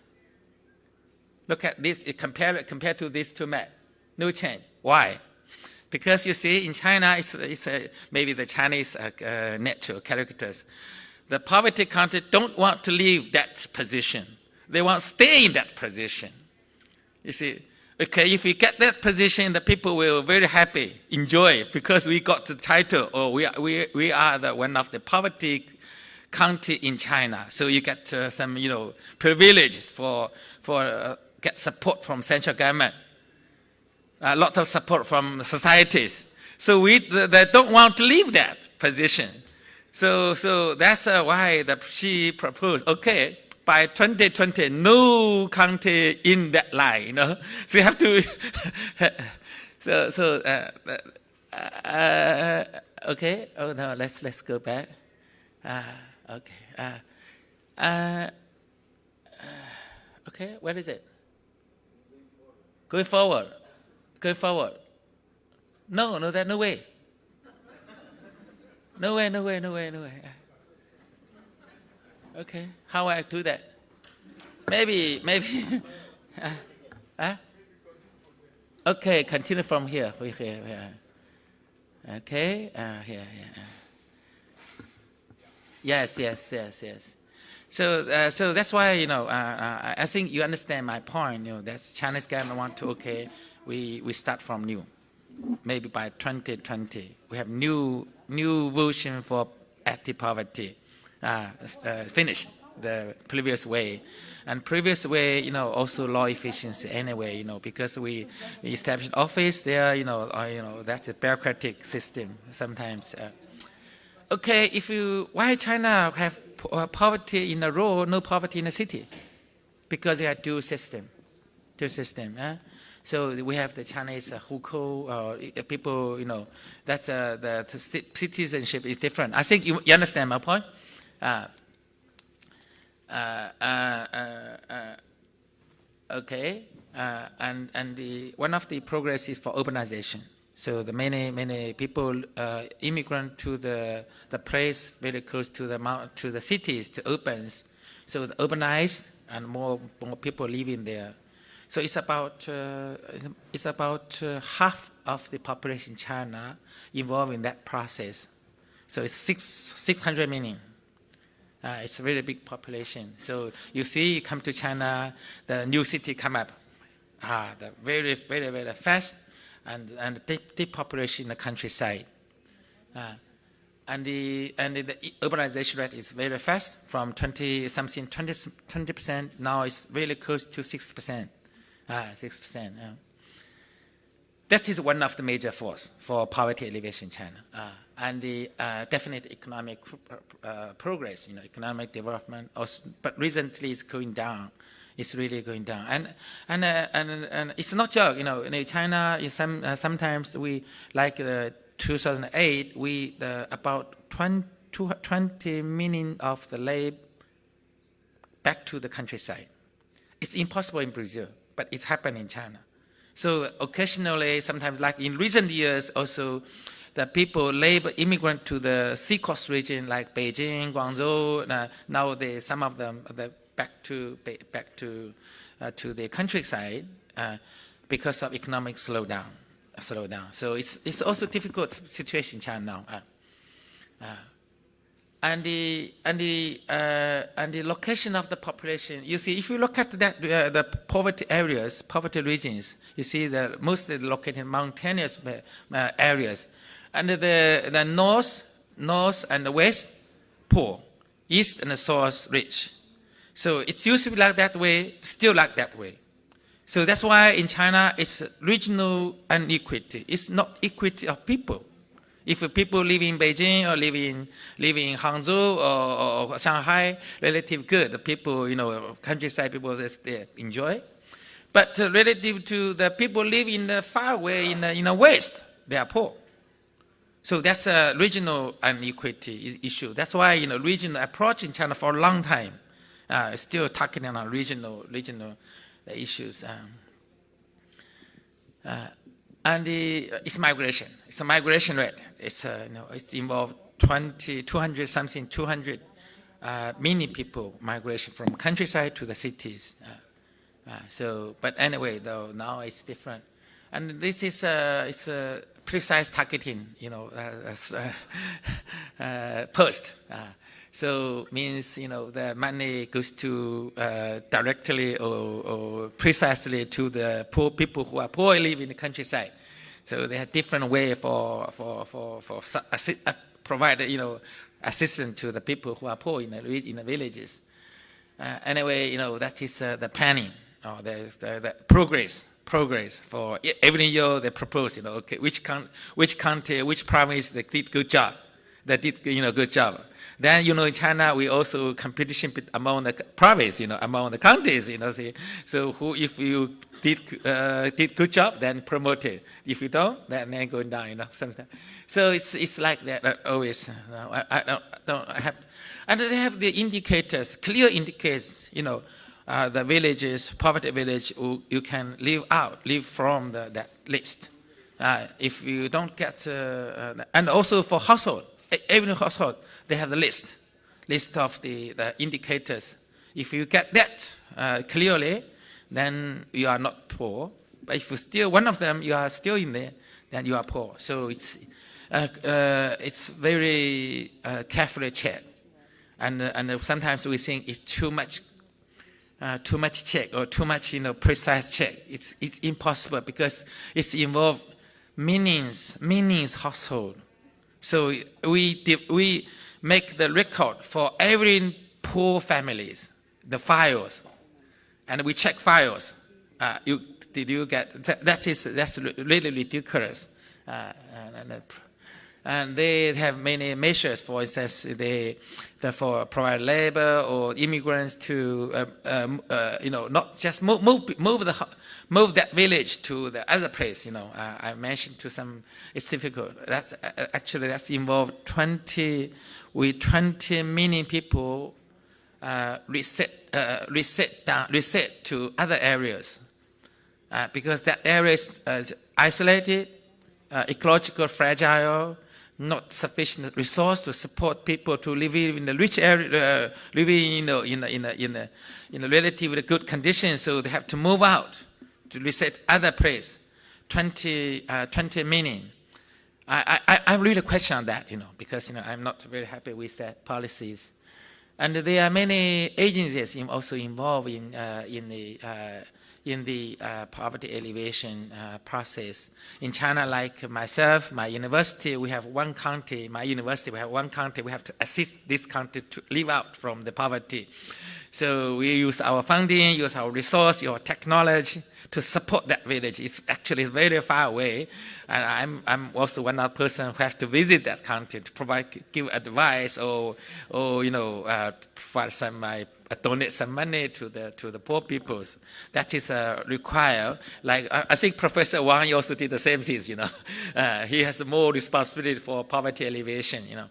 Look at this, compare, compared to these two maps, no change. Why? Because you see, in China, it's, it's maybe the Chinese uh, uh, characters. The poverty country don't want to leave that position. They want to stay in that position. You see, okay, if we get that position, the people will very happy, enjoy, because we got the title, or we are, we, we are the, one of the poverty county in China. So you get uh, some, you know, privileges for, for uh, get support from central government a lot of support from societies. So we they don't want to leave that position. So, so that's uh, why the, Xi proposed, okay, by 2020, no country in that line, you know. So you have to, so, so, uh, uh, uh, okay, oh no, let's, let's go back. Uh, okay, uh, okay, where is it? Going forward. Go forward. No, no, that no way. No way, no way, no way, no way. Okay, how I do that? Maybe, maybe. uh, huh? Okay, continue from here. From here, here. Okay, uh, here, here. uh. Yes, yes, yes, yes. So, uh, so that's why you know. Uh, uh, I think you understand my point. You know, that's Chinese government want to. Okay, we we start from new. Maybe by 2020, we have new new version for anti-poverty. Uh, uh, finished the previous way, and previous way, you know, also law efficiency anyway. You know, because we, established office there. You know, uh, you know that's a bureaucratic system sometimes. Uh, okay, if you why China have uh, poverty in a rural, no poverty in a city? Because they are dual system, dual system. Huh? So we have the Chinese uh, hukou, uh, people, you know, that's uh, the, the citizenship is different. I think you, you understand my point. Uh, uh, uh, okay, and and the one of the progress is for urbanization. So the many many people immigrant to the the place very close to the to the cities to urbans. So urbanized and more more people living there. So it's about uh, it's about uh, half of the population in China involved in that process. So it's six six hundred million. Uh, it's a really big population. So you see, you come to China, the new city come up, ah, the very, very, very fast, and and deep, deep population in the countryside. Uh, and the and the urbanization rate is very fast, from 20 something 20 percent. Now it's really close to six percent, ah, six percent. Yeah. That is one of the major force for poverty alleviation in China. Uh, and the uh, definite economic uh, progress, you know, economic development, also, but recently it's going down. It's really going down. And, and, uh, and, and it's not joke, you know, in China, in some, uh, sometimes we, like uh, 2008, we, about 20, 20 million of the labor back to the countryside. It's impossible in Brazil, but it's happened in China. So occasionally, sometimes like in recent years also, the people, labor, immigrant to the seacoast region like Beijing, Guangzhou, uh, now they, some of them they back to back to uh, to the countryside uh, because of economic slowdown. Slowdown. So it's it's also difficult situation in China now. Uh, uh, and the and the uh, and the location of the population. You see, if you look at that uh, the poverty areas, poverty regions, you see that mostly located in mountainous uh, areas, and the the north, north and the west, poor, east and the south rich. So it's used to be like that way, still like that way. So that's why in China it's regional inequity. It's not equity of people. If people live in Beijing or live in, live in Hangzhou or, or Shanghai, relative good. People, you know, countryside people, they enjoy. But relative to the people live in the far away in the, in the west, they are poor. So that's a regional inequity issue. That's why, you know, regional approach in China for a long time, uh, still talking on regional, regional issues. Um, uh, and the, it's migration. It's a migration rate. It's, uh, you know, it's involved 20, 200 something, 200 uh, many people migration from countryside to the cities. Uh, uh, so, but anyway, though now it's different, and this is a it's a precise targeting, you know, uh, uh, post. So means you know the money goes to uh, directly or, or, precisely to the poor people who are poor live in the countryside. So they have different way for for for for uh, provide you know assistance to the people who are poor in the in the villages. Uh, anyway, you know that is uh, the planning or the, the, the progress progress for every year they propose you know okay which con- which county which province they did good job they did you know good job then, you know, in China, we also competition among the province, you know, among the counties, you know. See? So who, if you did, uh, did good job, then promoted. If you don't, then, then going down, you know. Sometimes. So it's, it's like that uh, always. I, I, don't, don't have, and they have the indicators, clear indicators, you know, uh, the villages, poverty village, you, can leave out, leave from the, that list. Uh, if you don't get, uh, uh, and also for household, every household, they have the list, list of the, the indicators. If you get that uh, clearly, then you are not poor. But if you still one of them, you are still in there, then you are poor. So it's uh, uh, it's very uh, carefully checked, and and sometimes we think it's too much uh, too much check or too much you know precise check. It's it's impossible because it's involved millions millions household. So we we make the record for every poor families, the files, and we check files. Uh, you did you get that, that is that's really ridiculous. Uh, and, and, they have many measures. For instance, they, they provide labor or immigrants to, uh, um, uh, you know, not just move, move, move the move that village to the other place. You know, uh, I mentioned to some, it's difficult. That's uh, actually that's involved 20 with 20 million people uh, reset uh, reset down reset to other areas uh, because that area is uh, isolated, uh, ecological fragile, not sufficient resource to support people to live in the rich area, uh, living in a, in a, in a, in a, in a relatively good condition, so they have to move out to reset other place. 20, uh, 20 million. I, I, I really question that, you know, because, you know, I'm not very happy with that policies. And there are many agencies also involved in, uh, in the, uh, in the uh, poverty alleviation uh, process. In China, like myself, my university, we have one county, my university, we have one county, we have to assist this county to live out from the poverty. So we use our funding, use our resource, your technology to support that village. It's actually very far away. And I'm, I'm also one other person who has to visit that county to provide, give advice or, or you know, uh, provide some, uh, donate some money to the, to the poor peoples. That is uh, required. Like, I, I think Professor Wang also did the same things, you know. Uh, he has more responsibility for poverty alleviation, you know,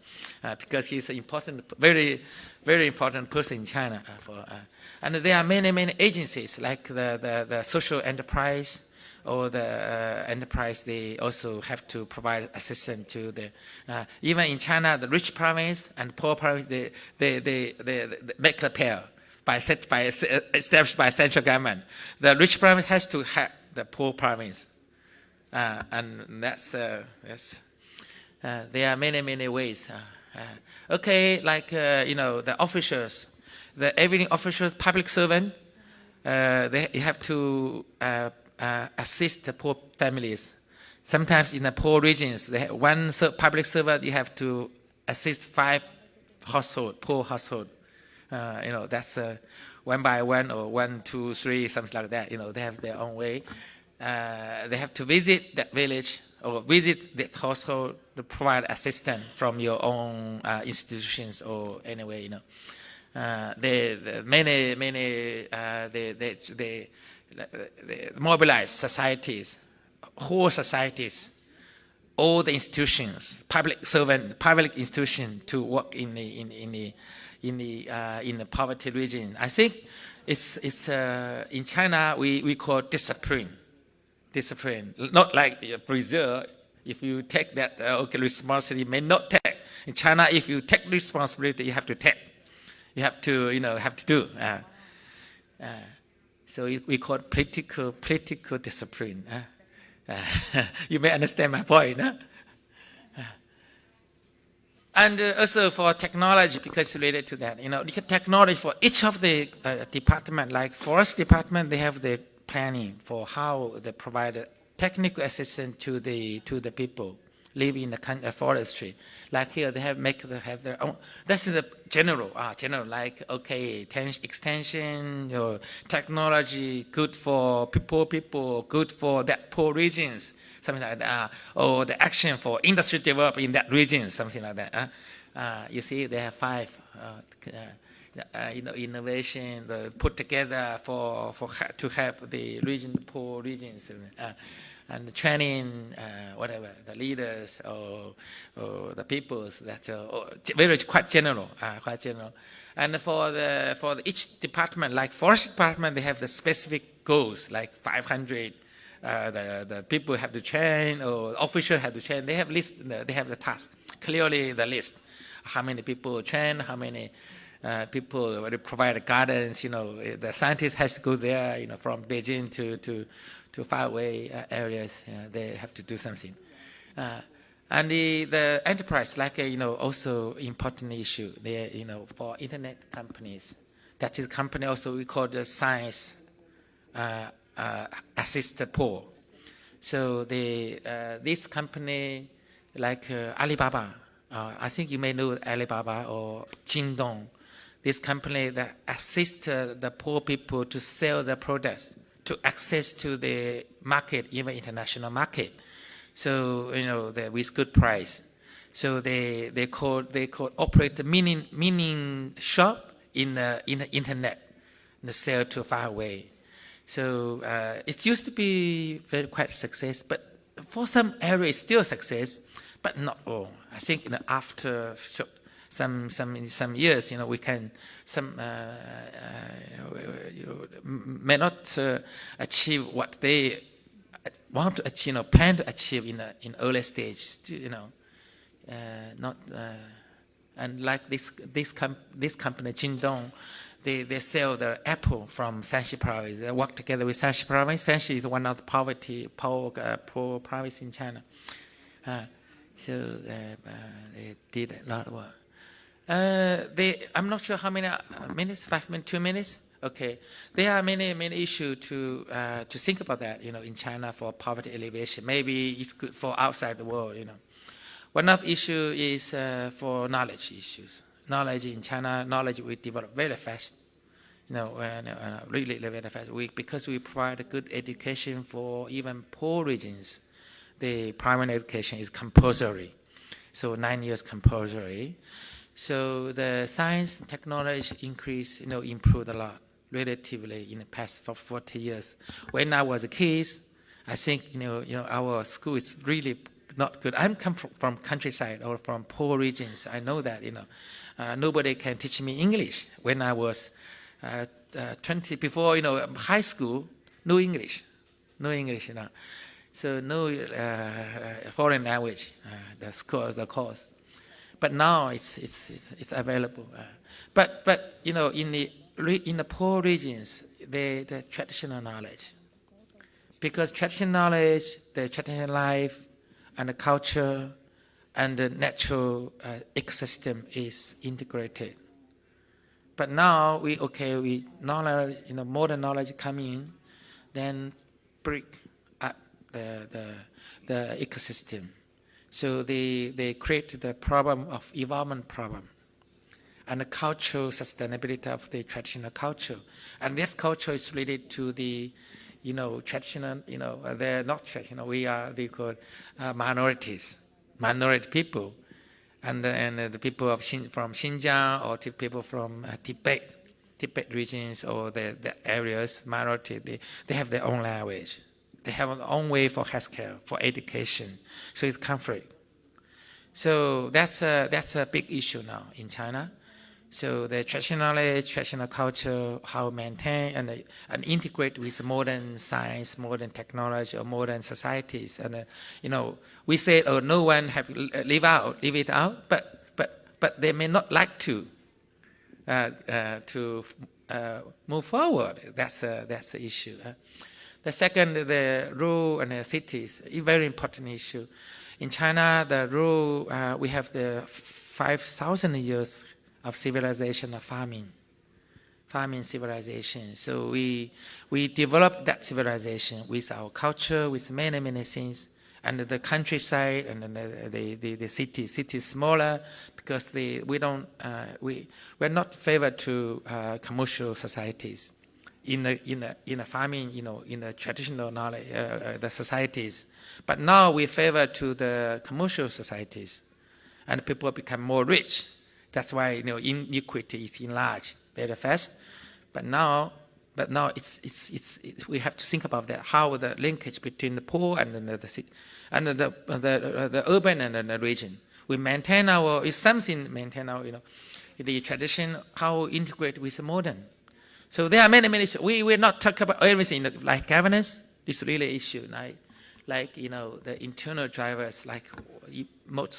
uh, because he's an important, very, very important person in China. Uh, for, uh, and there are many, many agencies like the, the, the social enterprise or the uh, enterprise, they also have to provide assistance to the, uh, even in China, the rich province and poor province, they, they, they, they, they make a pair by, set, by, established by central government. The rich province has to help the poor province. Uh, and that's, uh, uh, there are many, many ways. Uh, okay, like, uh, you know, the officials, the every officials, public servant, uh, they have to assist the poor families. Sometimes in the poor regions, they have one public servant, you have to assist five household, poor household. Uh, you know, that's uh, one by one or one, two, three, something like that. You know, they have their own way. Uh, they have to visit that village or visit that household to provide assistance from your own uh, institutions or anyway, you know. Uh, they, the many, many, uh, they, they, they, they mobilize societies, whole societies, all the institutions, public servant, public institution to work in the in, in the in the uh, in the poverty region. I think it's it's uh, in China we, we call discipline, discipline. Not like uh, Brazil. If you take that uh, okay responsibility, may not take. In China, if you take responsibility, you have to take. You have to you know have to do. Uh, uh, so we call it political political discipline. Uh, uh, you may understand my point. Huh? And uh, also for technology, because related to that, you know, technology for each of the uh, department, like forest department, they have the planning for how they provide technical assistance to the to the people living in the uh, forestry. Like here, they have make they have their own. That's the general, ah, general. Like okay, extension or technology good for poor people, good for that poor regions, something like that. Uh, or the action for industry develop in that region, something like that. Uh, you see, they have five. Uh, uh, you know, innovation the, put together for for to help the region, poor regions. Uh, and training uh, whatever the leaders or, or the peoples that very quite general, uh, quite general. And for the for the, each department, like forest department, they have the specific goals, like 500. Uh, the the people have to train or officials have to train. They have list. They have the task clearly the list. How many people train? How many uh, people provide guidance? You know, the scientist has to go there. You know, from Beijing to to to faraway uh, areas. Uh, they have to do something. Uh, and the, the enterprise, like uh, you know, also important issue. There, you know, for internet companies, that is company also we call the science uh, assisted poor. So the this company, like Alibaba, I think you may know Alibaba or Jingdong, this company that assist uh, the poor people to sell their products, to access to the market, even international market. So you know, with good price. So they they call they call operate the meaning meaning shop in the in the internet, the sell to far away. So uh, it used to be very quite success, but for some areas still success, but not all. I think after some some some years, you know, we can some uh, uh, you may not uh, achieve what they want to achieve, you know, plan to achieve in a, in early stage. You know, uh, not and like this this com- this company Jingdong, they, they sell the apple from Shanxi province. They work together with Shanxi province. Shanxi is one of the poverty poor uh, poor province in China. Uh, so uh, they did a lot of work. Uh, they, I'm not sure how many uh, minutes, five minutes, two minutes. Okay, there are many many issues to uh, to think about that. You know, in China for poverty alleviation, maybe it's good for outside the world. You know, one of the issue is uh, for knowledge issues. Knowledge in China, knowledge we develop very fast. You know, really very fast. We, because we provide a good education for even poor regions, the primary education is compulsory. So nine years compulsory. So the science and technology increase, you know, improved a lot relatively in the past for 40 years. When I was a kid, I think, you know, you know, our school is really not good. I'm come from, from countryside or from poor regions. I know that, you know, uh, nobody can teach me English. When I was uh, uh, 20, before, you know, high school, no English, no English, you know. So no uh, foreign language, uh, the course, the course. But now it's it's it's, it's available. Uh, but but you know in the in the poor regions, the the traditional knowledge, because traditional knowledge, the traditional life, and the culture, and the natural uh, ecosystem is integrated. But now we okay we knowledge you know modern knowledge come in, then break up the the the ecosystem. So they, they create the problem of environment problem and the cultural sustainability of the traditional culture. And this culture is related to the, you know, traditional, you know, uh, they're not traditional, we are, they call uh, minorities, minority people. And, uh, and uh, the people of Xin, from Xinjiang or people from uh, Tibet, Tibet regions or the, the areas, minority, they, they have their own language. They have their own way for healthcare, for education. So it's conflict. So that's a, that's a big issue now in China. So the traditional knowledge, traditional culture, how maintain and, uh, and integrate with modern science, modern technology, or modern societies. And uh, you know, we say, oh, no one have leave out, leave it out, but but but they may not like to uh, uh, to uh, move forward. That's a, that's the issue. The second, the rural and the cities, a very important issue. In China, the rural, uh, we have the 5,000 years of civilization of farming, farming civilization. So we, we developed that civilization with our culture, with many, many things. And the countryside and the, the, the, the city, city is smaller because the, we don't, uh, we, we're not favored to uh, commercial societies in the in the in the farming, you know, in the traditional knowledge, uh, uh, the societies. But now we favor to the commercial societies, and people become more rich. That's why you know inequity is enlarged very fast. But now, but now it's, it's, it's, it, we have to think about that, how the linkage between the poor and the, the, and the, the, the, the urban and the region. We maintain our, it's something maintain our, you know, the tradition, how integrate with the modern. So there are many, many, issues. we will not talk about everything like governance, this really issue, like, like, you know, the internal drivers, like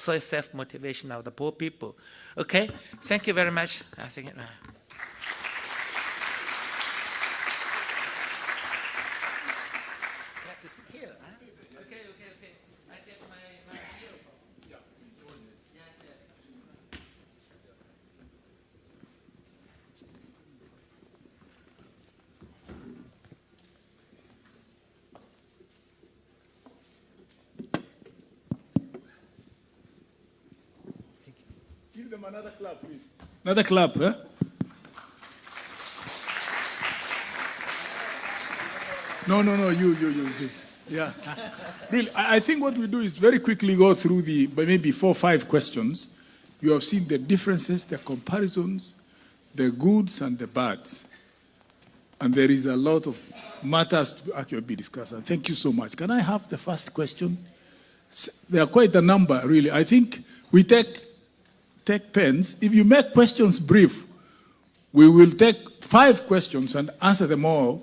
self-motivation of the poor people. Okay, thank you very much. I think, uh, Practice here, huh? Okay, okay, okay. I get my, my earphone. Yes, yes. Give them another clap, please. Another clap, huh? No, no, no, you, you, you, sit. Yeah. really, I, I think what we do is very quickly go through the, maybe four, or five questions. You have seen the differences, the comparisons, the goods and the bads. And there is a lot of matters to actually be discussed. And thank you so much. Can I have the first question? There are quite a number, really. I think we take take pens. If you make questions brief, we will take five questions and answer them all,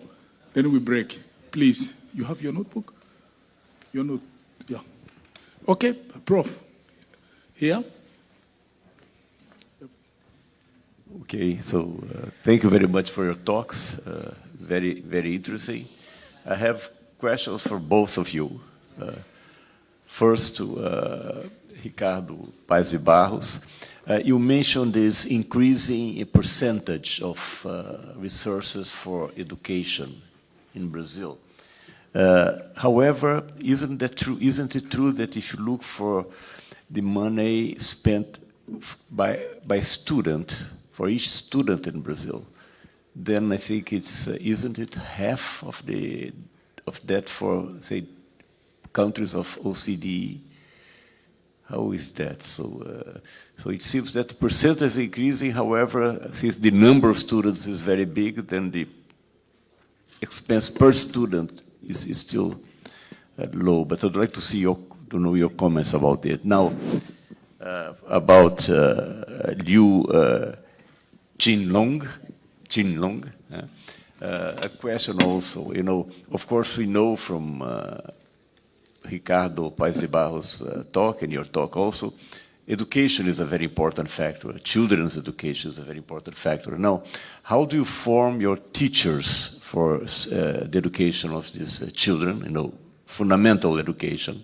then we break. Please, you have your notebook? Your note, yeah. Okay, Prof. Here? Okay, so uh, thank you very much for your talks. Uh, very, very interesting. I have questions for both of you. Uh, first to uh, Ricardo Paes de Barros. Uh, you mentioned this increasing percentage of uh, resources for education in Brazil. Uh, however, isn't that true? Isn't it true that if you look for the money spent by by student for each student in Brazil, then I think it's uh, isn't it half of the of that for say countries of OCDE? How is that? So, uh, so it seems that the percentage is increasing. However, since the number of students is very big, then the expense per student is, is still uh, low. But I'd like to see your, to know your comments about it. Now, uh, about uh, Liu uh, Jinlong, Jinlong, uh, a question also. You know, of course, we know from uh, Ricardo Paes de Barros' uh, talk and your talk also, education is a very important factor. Children's education is a very important factor. Now, how do you form your teachers for uh, the education of these uh, children, you know, fundamental education?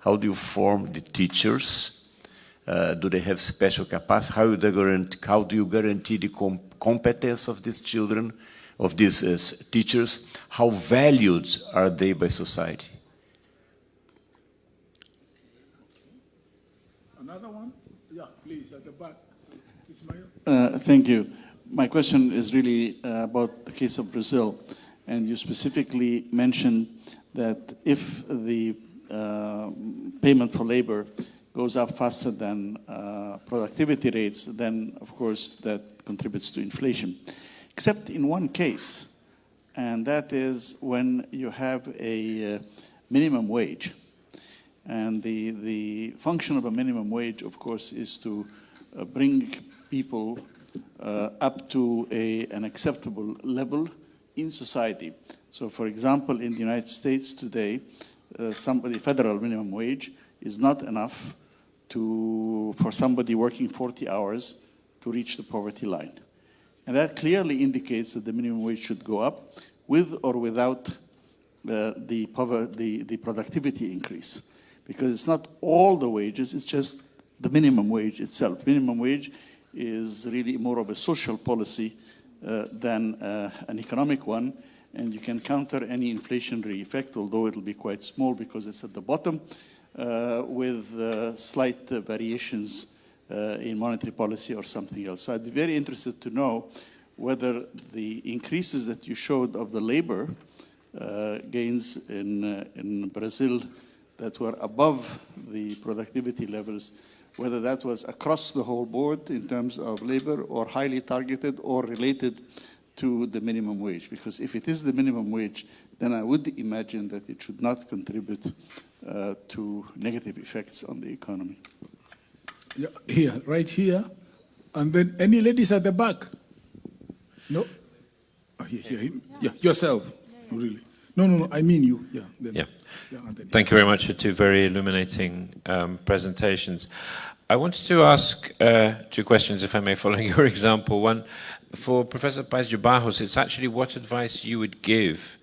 How do you form the teachers? Uh, do they have special capacity? How, do you guarantee, how do you guarantee the com competence of these children, of these uh, teachers? How valued are they by society? Another one? Yeah, please, at the back. Ismail? Uh, Thank you. My question is really uh, about the case of Brazil, and you specifically mentioned that if the uh, payment for labor goes up faster than uh, productivity rates, then of course that contributes to inflation. Except in one case, and that is when you have a uh, minimum wage. And the, the function of a minimum wage, of course, is to uh, bring people uh, up to a, an acceptable level in society. So, for example, in the United States today, uh, somebody federal minimum wage is not enough to, for somebody working 40 hours to reach the poverty line. And that clearly indicates that the minimum wage should go up with or without uh, the, the, the productivity increase. Because it's not all the wages, it's just the minimum wage itself. Minimum wage is really more of a social policy uh, than uh, an economic one, and you can counter any inflationary effect, although it'll be quite small because it's at the bottom, uh, with uh, slight uh, variations uh, in monetary policy or something else. So I'd be very interested to know whether the increases that you showed of the labor gains in, in Brazil that were above the productivity levels, whether that was across the whole board in terms of labor or highly targeted or related to the minimum wage? Because if it is the minimum wage, then I would imagine that it should not contribute uh, to negative effects on the economy. Yeah, here, right here. And then any ladies at the back? No? Oh, here, here, him. Yeah, yourself. Really. No, no, no, I mean you. Yeah. Then, Yeah. yeah then- Thank you very much for two very illuminating um, presentations. I wanted to ask uh, two questions, if I may, following your example. One, for Professor Paes de Barros, it's actually what advice you would give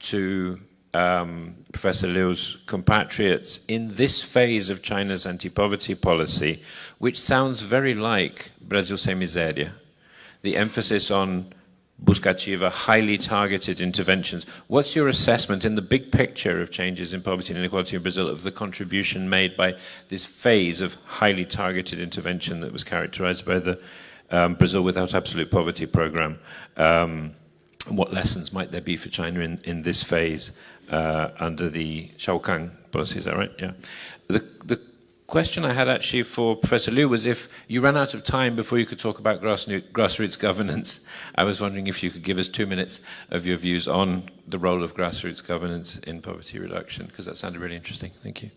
to um, Professor Liu's compatriots in this phase of China's anti-poverty policy, which sounds very like Brasil Sem Miséria. The emphasis on Busca Ativa, highly targeted interventions. What's your assessment in the big picture of changes in poverty and inequality in Brazil of the contribution made by this phase of highly targeted intervention that was characterized by the um, Brazil Without Absolute Poverty program? Um, what lessons might there be for China in, in this phase uh, under the Xiaokang policy? Is that right? Yeah. The, the question I had actually for Professor Liu was if you ran out of time before you could talk about grassroots, governance, I was wondering if you could give us two minutes of your views on the role of grassroots governance in poverty reduction, because that sounded really interesting. Thank you.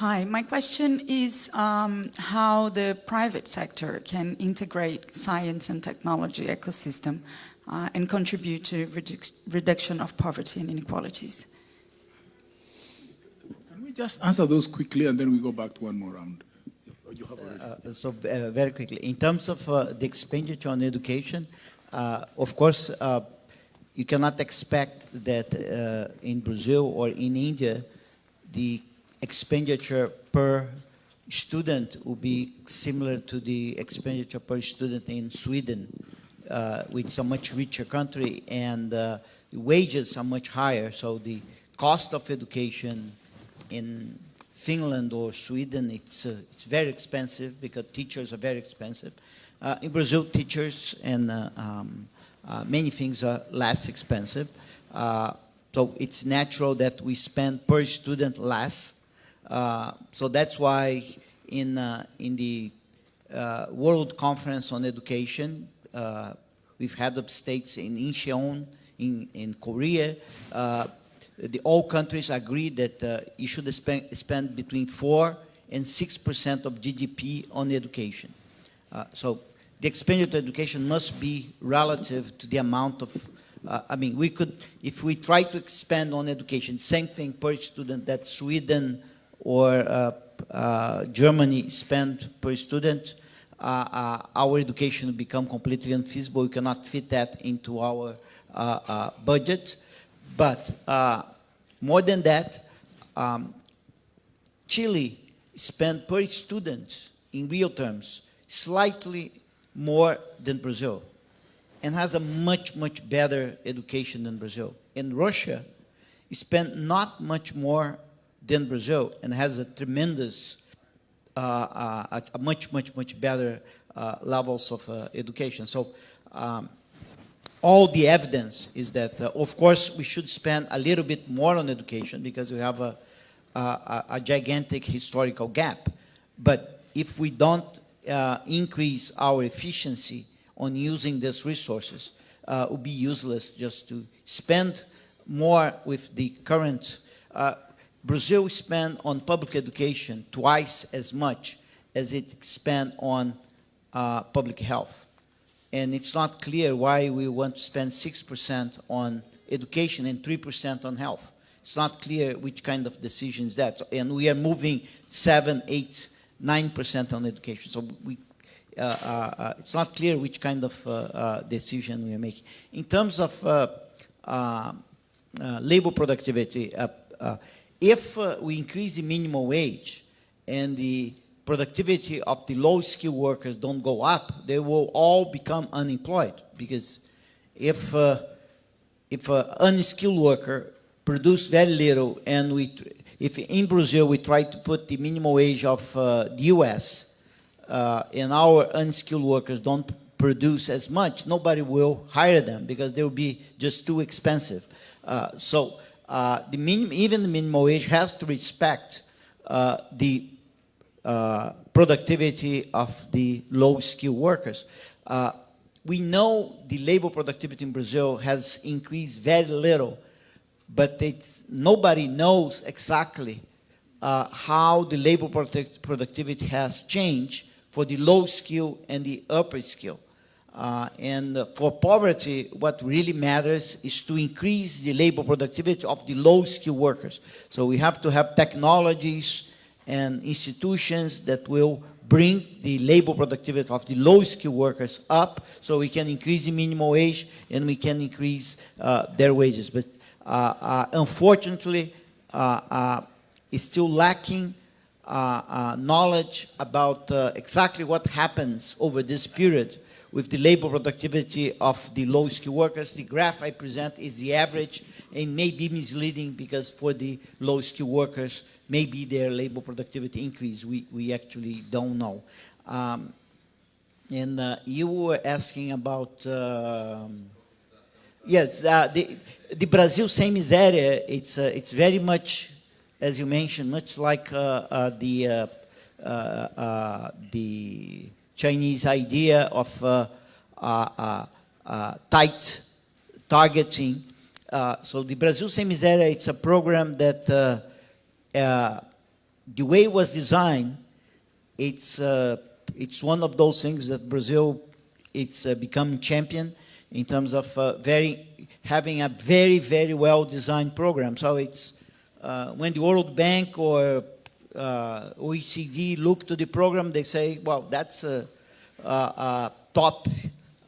Hi, my question is um, how the private sector can integrate science and technology ecosystem uh, and contribute to redu reduction of poverty and inequalities. Can we just answer those quickly and then we go back to one more round? You have. Uh, So uh, very quickly, in terms of uh, the expenditure on education, uh, of course, uh, you cannot expect that uh, in Brazil or in India, the expenditure per student will be similar to the expenditure per student in Sweden, uh, which is a much richer country, and uh, the wages are much higher. So the cost of education in Finland or Sweden, it's, uh, it's very expensive because teachers are very expensive. Uh, in Brazil, teachers and uh, um, uh, many things are less expensive. Uh, so it's natural that we spend per student less. Uh, so that's why in, in the World Conference on Education, we've had states in Incheon, in, in Korea, the, all countries agree that uh, you should spend, spend between 4 and 6% of GDP on education. Uh, so the expenditure on education must be relative to the amount of, uh, I mean, we could, if we try to expand on education, same thing per student that Sweden or uh, uh, Germany spend per student, uh, our education will become completely unfeasible. We cannot fit that into our budget. But uh, more than that, um, Chile spent per student in real terms slightly more than Brazil and has a much, much better education than Brazil. And Russia spent not much more than Brazil and has a tremendous, uh, uh, a, much, much, much better uh, levels of uh, education. So um, all the evidence is that, uh, of course, we should spend a little bit more on education because we have a, a, a gigantic historical gap. But if we don't uh, increase our efficiency on using these resources, uh, it would be useless just to spend more with the current. Uh, Brazil spend on public education twice as much as it spend on uh, public health and it's not clear why we want to spend 6% on education and 3% on health. It's not clear which kind of decision is that. And we are moving 7, 8, 9% on education. So we, uh, uh, uh, it's not clear which kind of uh, uh, decision we are making. In terms of uh, labor productivity, if we increase the minimum wage and the productivity of the low-skilled workers don't go up, they will all become unemployed. Because if uh, if an unskilled worker produce very little, and we, if in Brazil we try to put the minimum wage of uh, the U.S. Uh, and our unskilled workers don't produce as much, nobody will hire them because they will be just too expensive. Uh, so uh, the minim, even the minimum wage has to respect uh, the uh, productivity of the low-skilled workers. Uh, we know the labor productivity in Brazil has increased very little, but nobody knows exactly uh, how the labor product- productivity has changed for the low skill and the upper skill. Uh, and for poverty, what really matters is to increase the labor productivity of the low skill workers. So we have to have technologies and institutions that will bring the labor productivity of the low-skilled workers up so we can increase the minimum wage and we can increase uh, their wages. But uh, uh, unfortunately, uh, uh, it's still lacking uh, knowledge about exactly what happens over this period with the labor productivity of the low-skilled workers. The graph I present is the average and may be misleading because for the low-skilled workers, maybe their labor productivity increase. We, we actually don't know. Um, and uh, you were asking about, um, yes, uh, the, the Brazil sem miséria, it's, uh, it's very much, as you mentioned, much like uh, uh, the, the Chinese idea of tight targeting. So the Brazil Sem Miséria, it's a program that uh, the way it was designed, it's, uh, it's one of those things that Brazil, it's uh, become champion in terms of uh, very, having a very, very well-designed program. So it's, uh, when the World Bank or OECD look to the program, they say, well, that's a, a, a top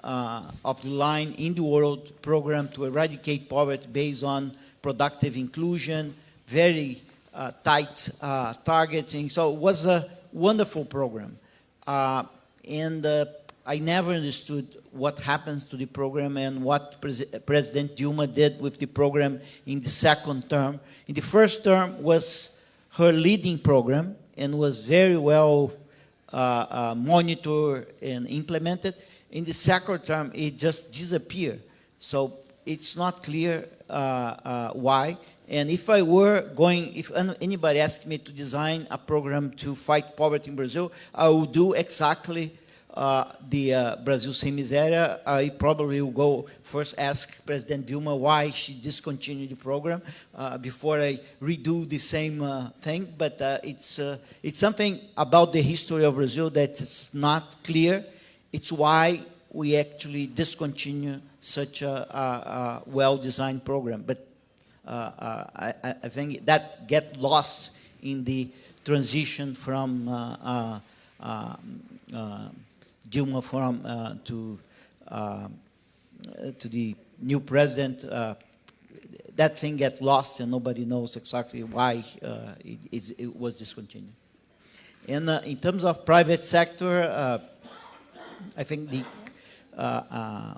of the line in the world program to eradicate poverty based on productive inclusion, very uh, tight uh, targeting. So it was a wonderful program. Uh, and uh, I never understood what happens to the program and what Pres President Dilma did with the program in the second term. In the first term was her leading program and was very well uh, uh, monitored and implemented. In the second term, it just disappeared. So it's not clear why. And if I were going, if anybody asked me to design a program to fight poverty in Brazil, I would do exactly uh, the uh, Brazil Sem Miséria. I probably will go first ask President Dilma why she discontinued the program uh, before I redo the same uh, thing. But uh, it's, uh, it's something about the history of Brazil that is not clear. It's why we actually discontinue such a, a, a well-designed program. But I, I I think that get lost in the transition from uh, uh, um, uh, Dilma from uh, to uh, to the new president. Uh, that thing get lost and nobody knows exactly why uh, it, it was discontinued. And uh, in terms of private sector, uh, I think the uh, uh,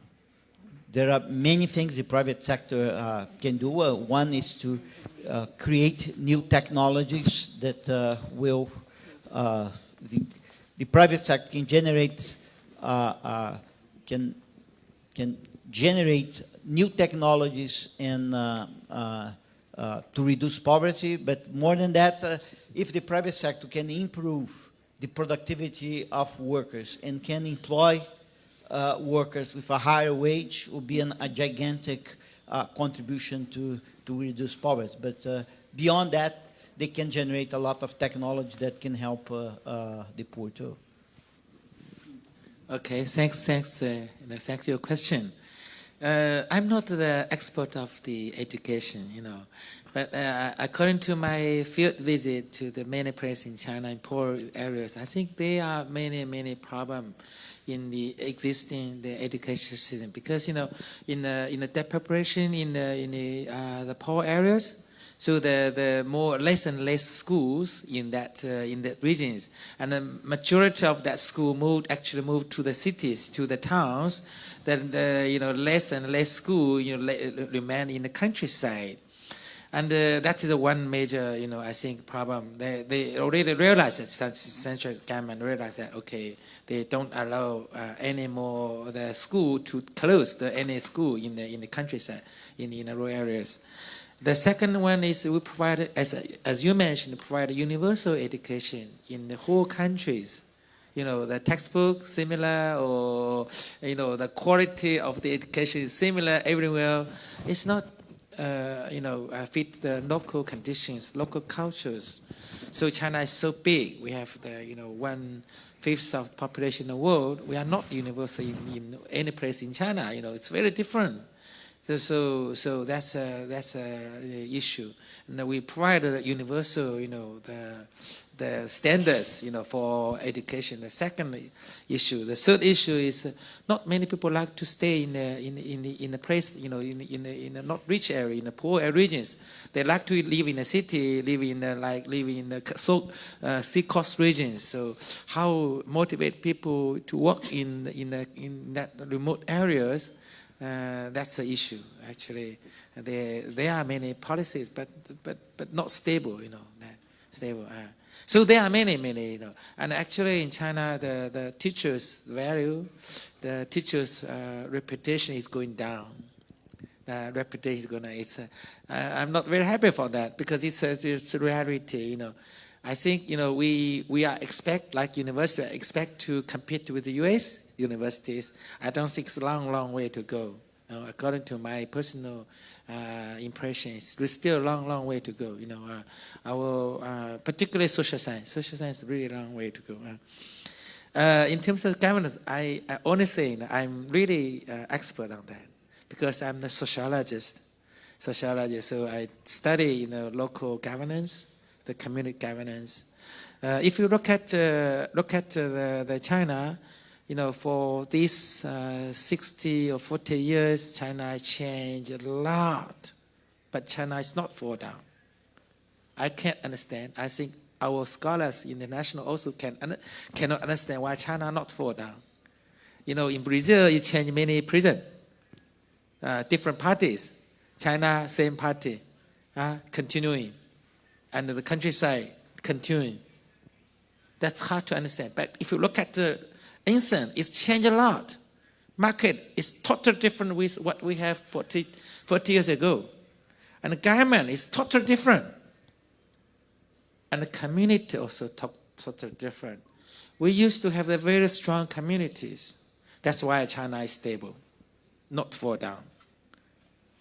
there are many things the private sector uh, can do. Uh, one is to uh, create new technologies that uh, will, uh, the, the private sector can generate, uh, can, can generate new technologies and to reduce poverty. But more than that, if the private sector can improve the productivity of workers and can employ uh, workers with a higher wage will be an, a gigantic uh, contribution to, to reduce poverty. But uh, beyond that, they can generate a lot of technology that can help uh, uh, the poor too. Okay, thanks, thanks, uh, thanks for your question. I'm not the expert of the education, you know, but according to my field visit to the many places in China in poor areas, I think there are many, many problems in the existing the education system because you know in the in the depopulation in the in the uh, the poor areas, so the, the more less and less schools in that uh, in that regions, and the majority of that school moved actually moved to the cities, to the towns. Then uh, you know less and less school you know remain in the countryside, and uh, that is the one major you know I think problem. They they already realized that central government realized that okay they don't allow uh, any more the school to close the any school in the in the countryside in in the rural areas. The second one is we provide, as, as you mentioned, provide universal education in the whole countries. you know, the textbook similar or, you know, the quality of the education is similar everywhere. It's not, uh, you know, uh, fit the local conditions, local cultures. So China is so big. We have the, you know, one fifth of population in the world. We are not universal in, in any place in China. You know, it's very different. So, so, so that's a, that's a issue. And we provide a universal, you know, the, the standards, you know, for education. The second issue, the third issue is uh, not many people like to stay in the, in, in the, in the place, you know, in, in, the, in the not rich area, in the poor regions. They like to live in a city, live in the, like, live in the so, uh, sea coast regions. So how motivate people to work in, in, the, in that remote areas, uh, that's the issue, actually. There, there are many policies, but, but, but not stable, you know, stable. Uh, so there are many, many, you know. And actually in China, the, the teachers' value, the teachers' uh, reputation is going down. The reputation is going to, it's, uh, I'm not very happy for that because it's a, it's a reality, you know. I think, you know, we, we are expect, like university, expect to compete with the US universities. I don't think it's a long, long way to go. You know, according to my personal uh, impressions. There's still a long, long way to go. You know, uh, our uh, particularly social science. Social science is really a long way to go. Uh, in terms of governance, I, I honestly, I'm really uh, expert on that because I'm the sociologist. Sociologist, so I study you know local governance, the community governance. Uh, if you look at look at the, the China, you know, for these uh, 60 or 40 years, China changed a lot, but China is not fall down. I can't understand. I think our scholars international also can cannot understand why China not fall down. You know, in Brazil, you change many prison, uh, different parties. China, same party, uh, continuing, and the countryside continuing. That's hard to understand. But if you look at the incense is changed a lot. Market is totally different with what we have 40, 40 years ago. And the government is totally different. And the community also totally different. We used to have a very strong communities. That's why China is stable, not fall down.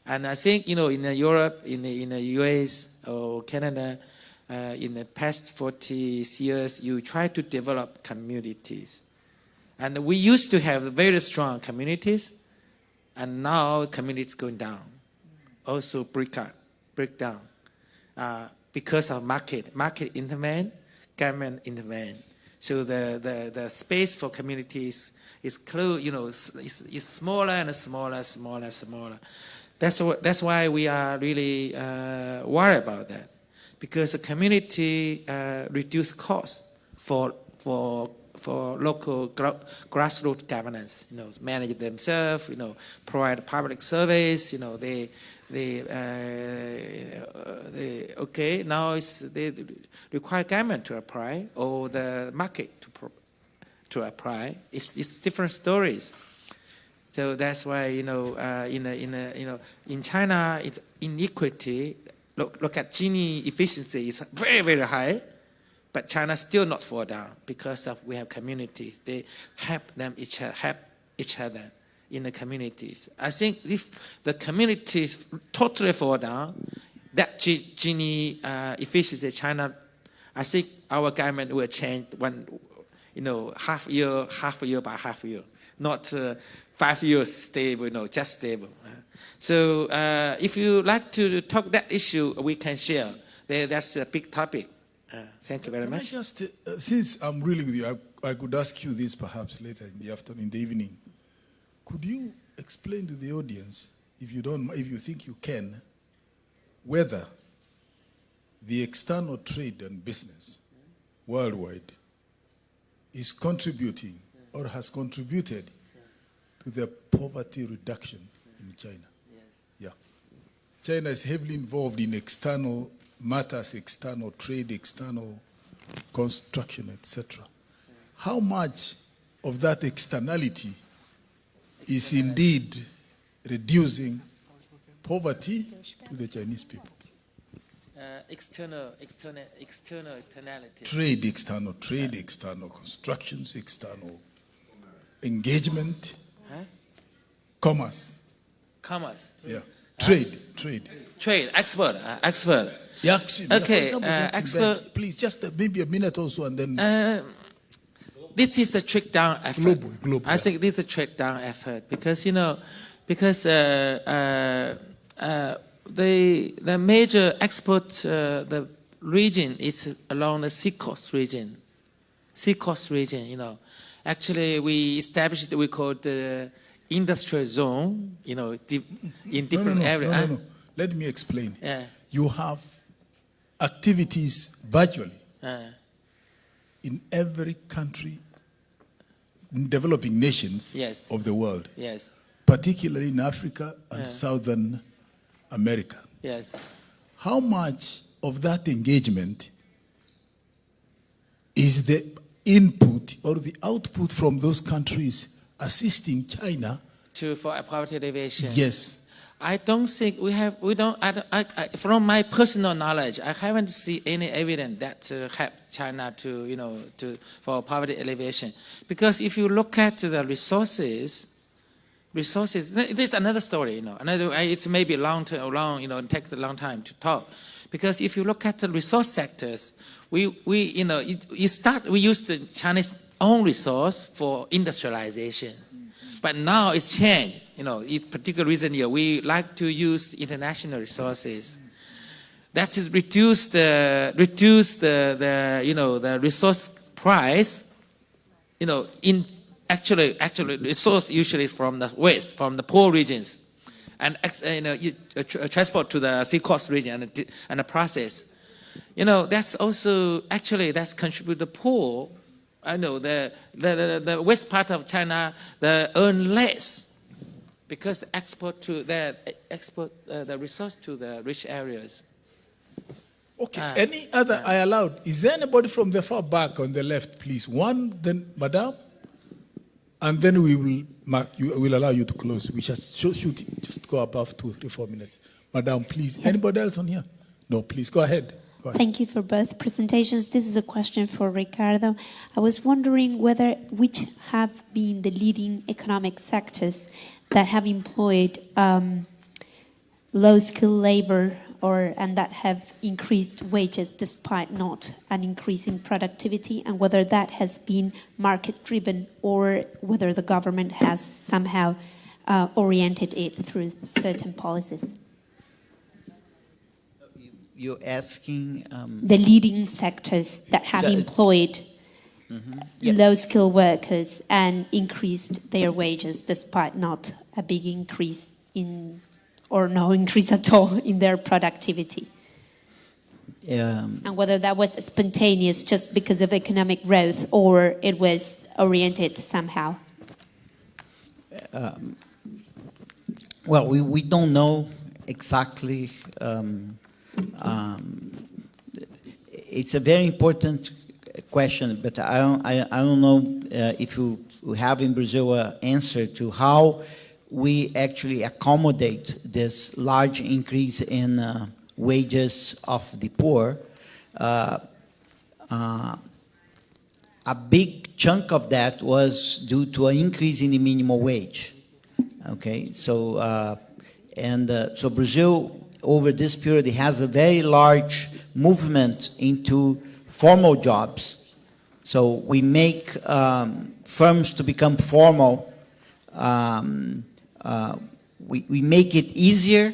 And I think, you know, in Europe, in the, in the US or Canada, uh, in the past 40 years, you try to develop communities. And we used to have very strong communities, and now communities going down. Also break up, break down. Uh, because of market, market intervene, government intervene. So the, the, the space for communities is close, you know, is, is smaller and smaller, smaller, smaller. That's, what, that's why we are really uh, worried about that. Because the community uh, reduce costs for, for for local grassroots governance, you know, manage themselves, you know, provide public service, you know, they, they, uh, they okay, now it's, they require government to apply or the market to, to apply. It's, it's different stories. So that's why, you know, uh, in, a, in, a, you know, in China, it's inequity. Look, look at Gini efficiency is very, very high but China still not fall down because of we have communities. They help them each help each other in the communities. I think if the communities totally fall down, that Gini uh, efficiency China, I think our government will change one, you know, half year, half a year by half year, not uh, five years stable, you know, just stable. So uh, if you like to talk that issue, we can share. That's a big topic. Uh, thank you very Can much. I just, uh, since I'm really with you, I, I, could ask you this perhaps later in the afternoon, in the evening. Could you explain to the audience, if you don't, if you think you can, whether the external trade and business worldwide is contributing or has contributed to the poverty reduction in China? Yeah. China is heavily involved in external matters, external trade, external construction, etc. How much of that externality is indeed reducing poverty to the Chinese people? uh, external, external, external externality. Trade external, trade external, constructions external, engagement, Huh? commerce. Commerce, Yeah. Trade, trade. trade, export, uh, export. Yeah, actually, yeah, Okay, example, uh, that's expert- that- Please, just uh, maybe a minute or so, and then Uh, this is a trick down effort. Global, global, I think this is a trick down effort because you know, because uh, uh, uh, the the major export uh, the region is along the seacoast region, seacoast region. You know, actually we established we called the industrial zone. You know, di- in no, no, different no, areas. no, no, no. Let me explain. Yeah. You have activities virtually Uh, in every country, in developing nations Yes. of the world, yes. particularly in Africa and Yeah. Southern America. Yes. How much of that engagement is the input or the output from those countries assisting China? To for a poverty alleviation. Yes. I don't think we have, we don't, I, I, I, from my personal knowledge, I haven't seen any evidence that uh, China to, you know, to, for poverty alleviation. Because if you look at the resources, resources, th- there's another story, you know, another, it's maybe long, term, long, you know, it takes a long time to talk. Because if you look at the resource sectors, we, we you know, you start, we use the Chinese own resource for industrialization. But now it's changed. You know, particular reason here, we like to use international resources. That is reduce the reduce the, the you know the resource price. You know, in actually actually resource usually is from the west, from the poor regions, and you know you, uh, uh, transport to the sea coast region and, and the process. You know, that's also actually that's contribute the poor I know the, the, the, the west part of China they earn less because export to the export uh, the resource to the rich areas. Okay. Ah, Any other I allowed? Is there anybody from the far back on the left, please? One, then Madame, and then we will mark you. Will allow you to close. We just shoot, shoot. Just go above two, three, four minutes. Madame, please. Anybody else on here? No, please go ahead. Thank you for both presentations. This is a question for Ricardo. I was wondering whether which have been the leading economic sectors that have employed um, low-skilled labor or and that have increased wages despite not an increase in productivity, and whether that has been market-driven or whether the government has somehow uh, oriented it through certain policies. You're asking, um, the leading sectors that have So- employed Yeah. low skilled workers and increased their wages despite not a big increase in or no increase at all in their productivity um, and whether that was spontaneous just because of economic growth or it was oriented somehow Well, we, we don't know exactly. Um, um, it's a very important question, but I don't, I, I don't know uh, if you have in Brazil an answer to how we actually accommodate this large increase in uh, wages of the poor. Uh, uh, a big chunk of that was due to an increase in the minimum wage. Okay, so uh, and uh, so Brazil over this period has a very large movement into formal jobs. So we make um, firms to become formal. Um, uh, we, we make it easier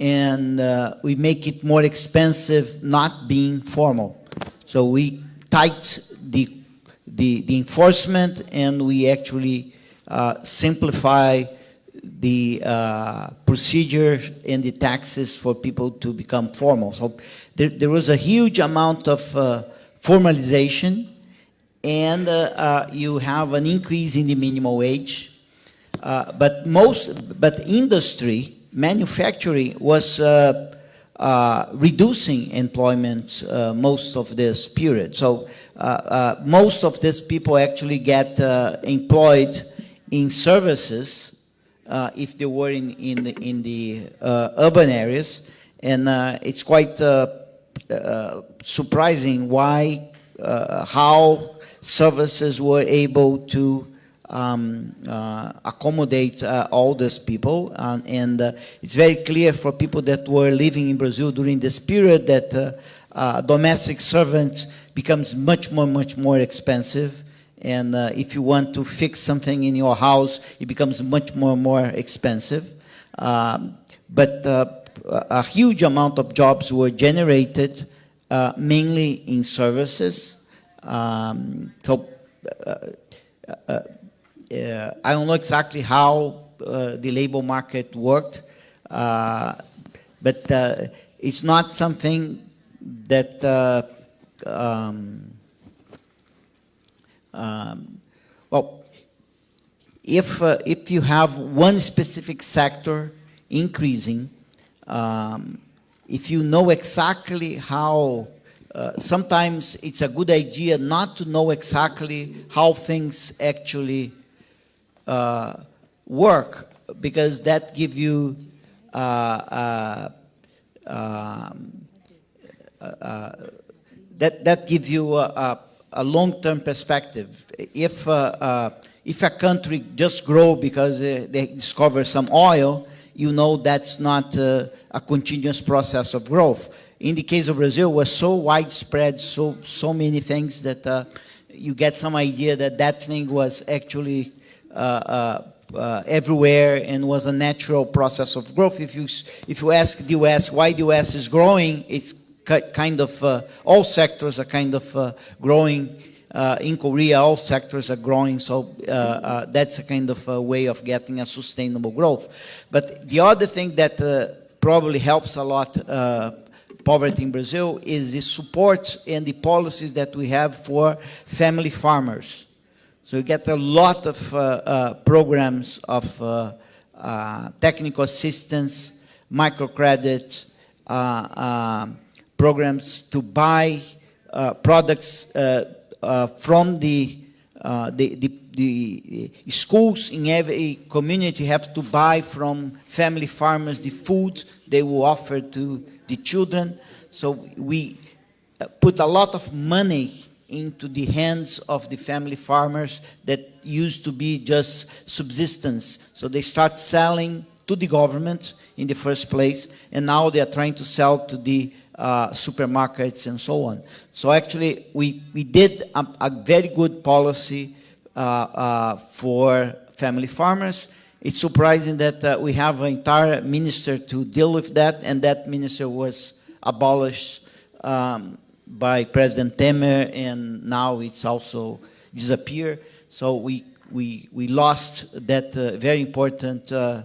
and uh, we make it more expensive not being formal. So we tight the, the, the enforcement and we actually uh, simplify the uh, procedure and the taxes for people to become formal. So there, there was a huge amount of uh, formalization and uh, uh, you have an increase in the minimum wage. Uh, but most, but industry, manufacturing was uh, reducing employment most of this period. So most of these people actually get employed in services uh, if they were in, in the, in the uh, urban areas. And uh, it's quite uh, surprising why, how services were able to um, uh, accommodate uh, all these people. And uh, it's very clear for people that were living in Brazil during this period that domestic servant becomes much more, much more expensive. And uh, if you want to fix something in your house, it becomes much more, more expensive. Um, but uh, a huge amount of jobs were generated uh, mainly in services. Um, so uh, uh, uh, I don't know exactly how the labor market worked, but it's not something that um, um, well, if uh, if you have one specific sector increasing, um, if you know exactly how, uh, sometimes it's a good idea not to know exactly how things actually uh, work because that give you uh, uh, um, uh, that that give you a, a, a long-term perspective. If uh, uh, if a country just grow because they discover some oil, you know that's not uh, a continuous process of growth. In the case of Brazil, was so widespread, so so many things that uh, you get some idea that that thing was actually uh, everywhere and was a natural process of growth. If you if you ask the U.S. why the U.S. is growing, it's kind of uh, all sectors are kind of uh, growing. Uh, in Korea, all sectors are growing, so uh, uh, that's a kind of a way of getting a sustainable growth. But the other thing that probably helps a lot poverty in Brazil is the support and the policies that we have for family farmers. So you get a lot of uh, uh, programs of uh, technical assistance, microcredit, uh, programs to buy uh, products uh, uh, from the, uh, the, the, the schools in every community have to buy from family farmers the food they will offer to the children. So we put a lot of money into the hands of the family farmers that used to be just subsistence. So they start selling to the government in the first place, and now they are trying to sell to the uh, supermarkets and so on. So actually, we, we did a, a very good policy uh, uh, for family farmers. It's surprising that we have an entire minister to deal with that, and that minister was abolished um, by President Temer, and now it's also disappeared. So we, we, we lost that uh, very important uh,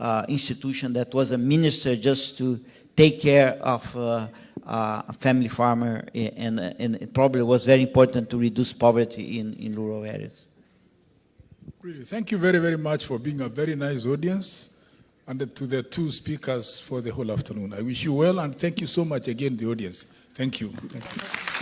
uh, institution that was a minister just to take care of uh, uh, a family farmer, and, and it probably was very important to reduce poverty in, in rural areas. Really, thank you very, very much for being a very nice audience and to the two speakers for the whole afternoon. I wish you well and thank you so much again, the audience. Thank you. Thank you.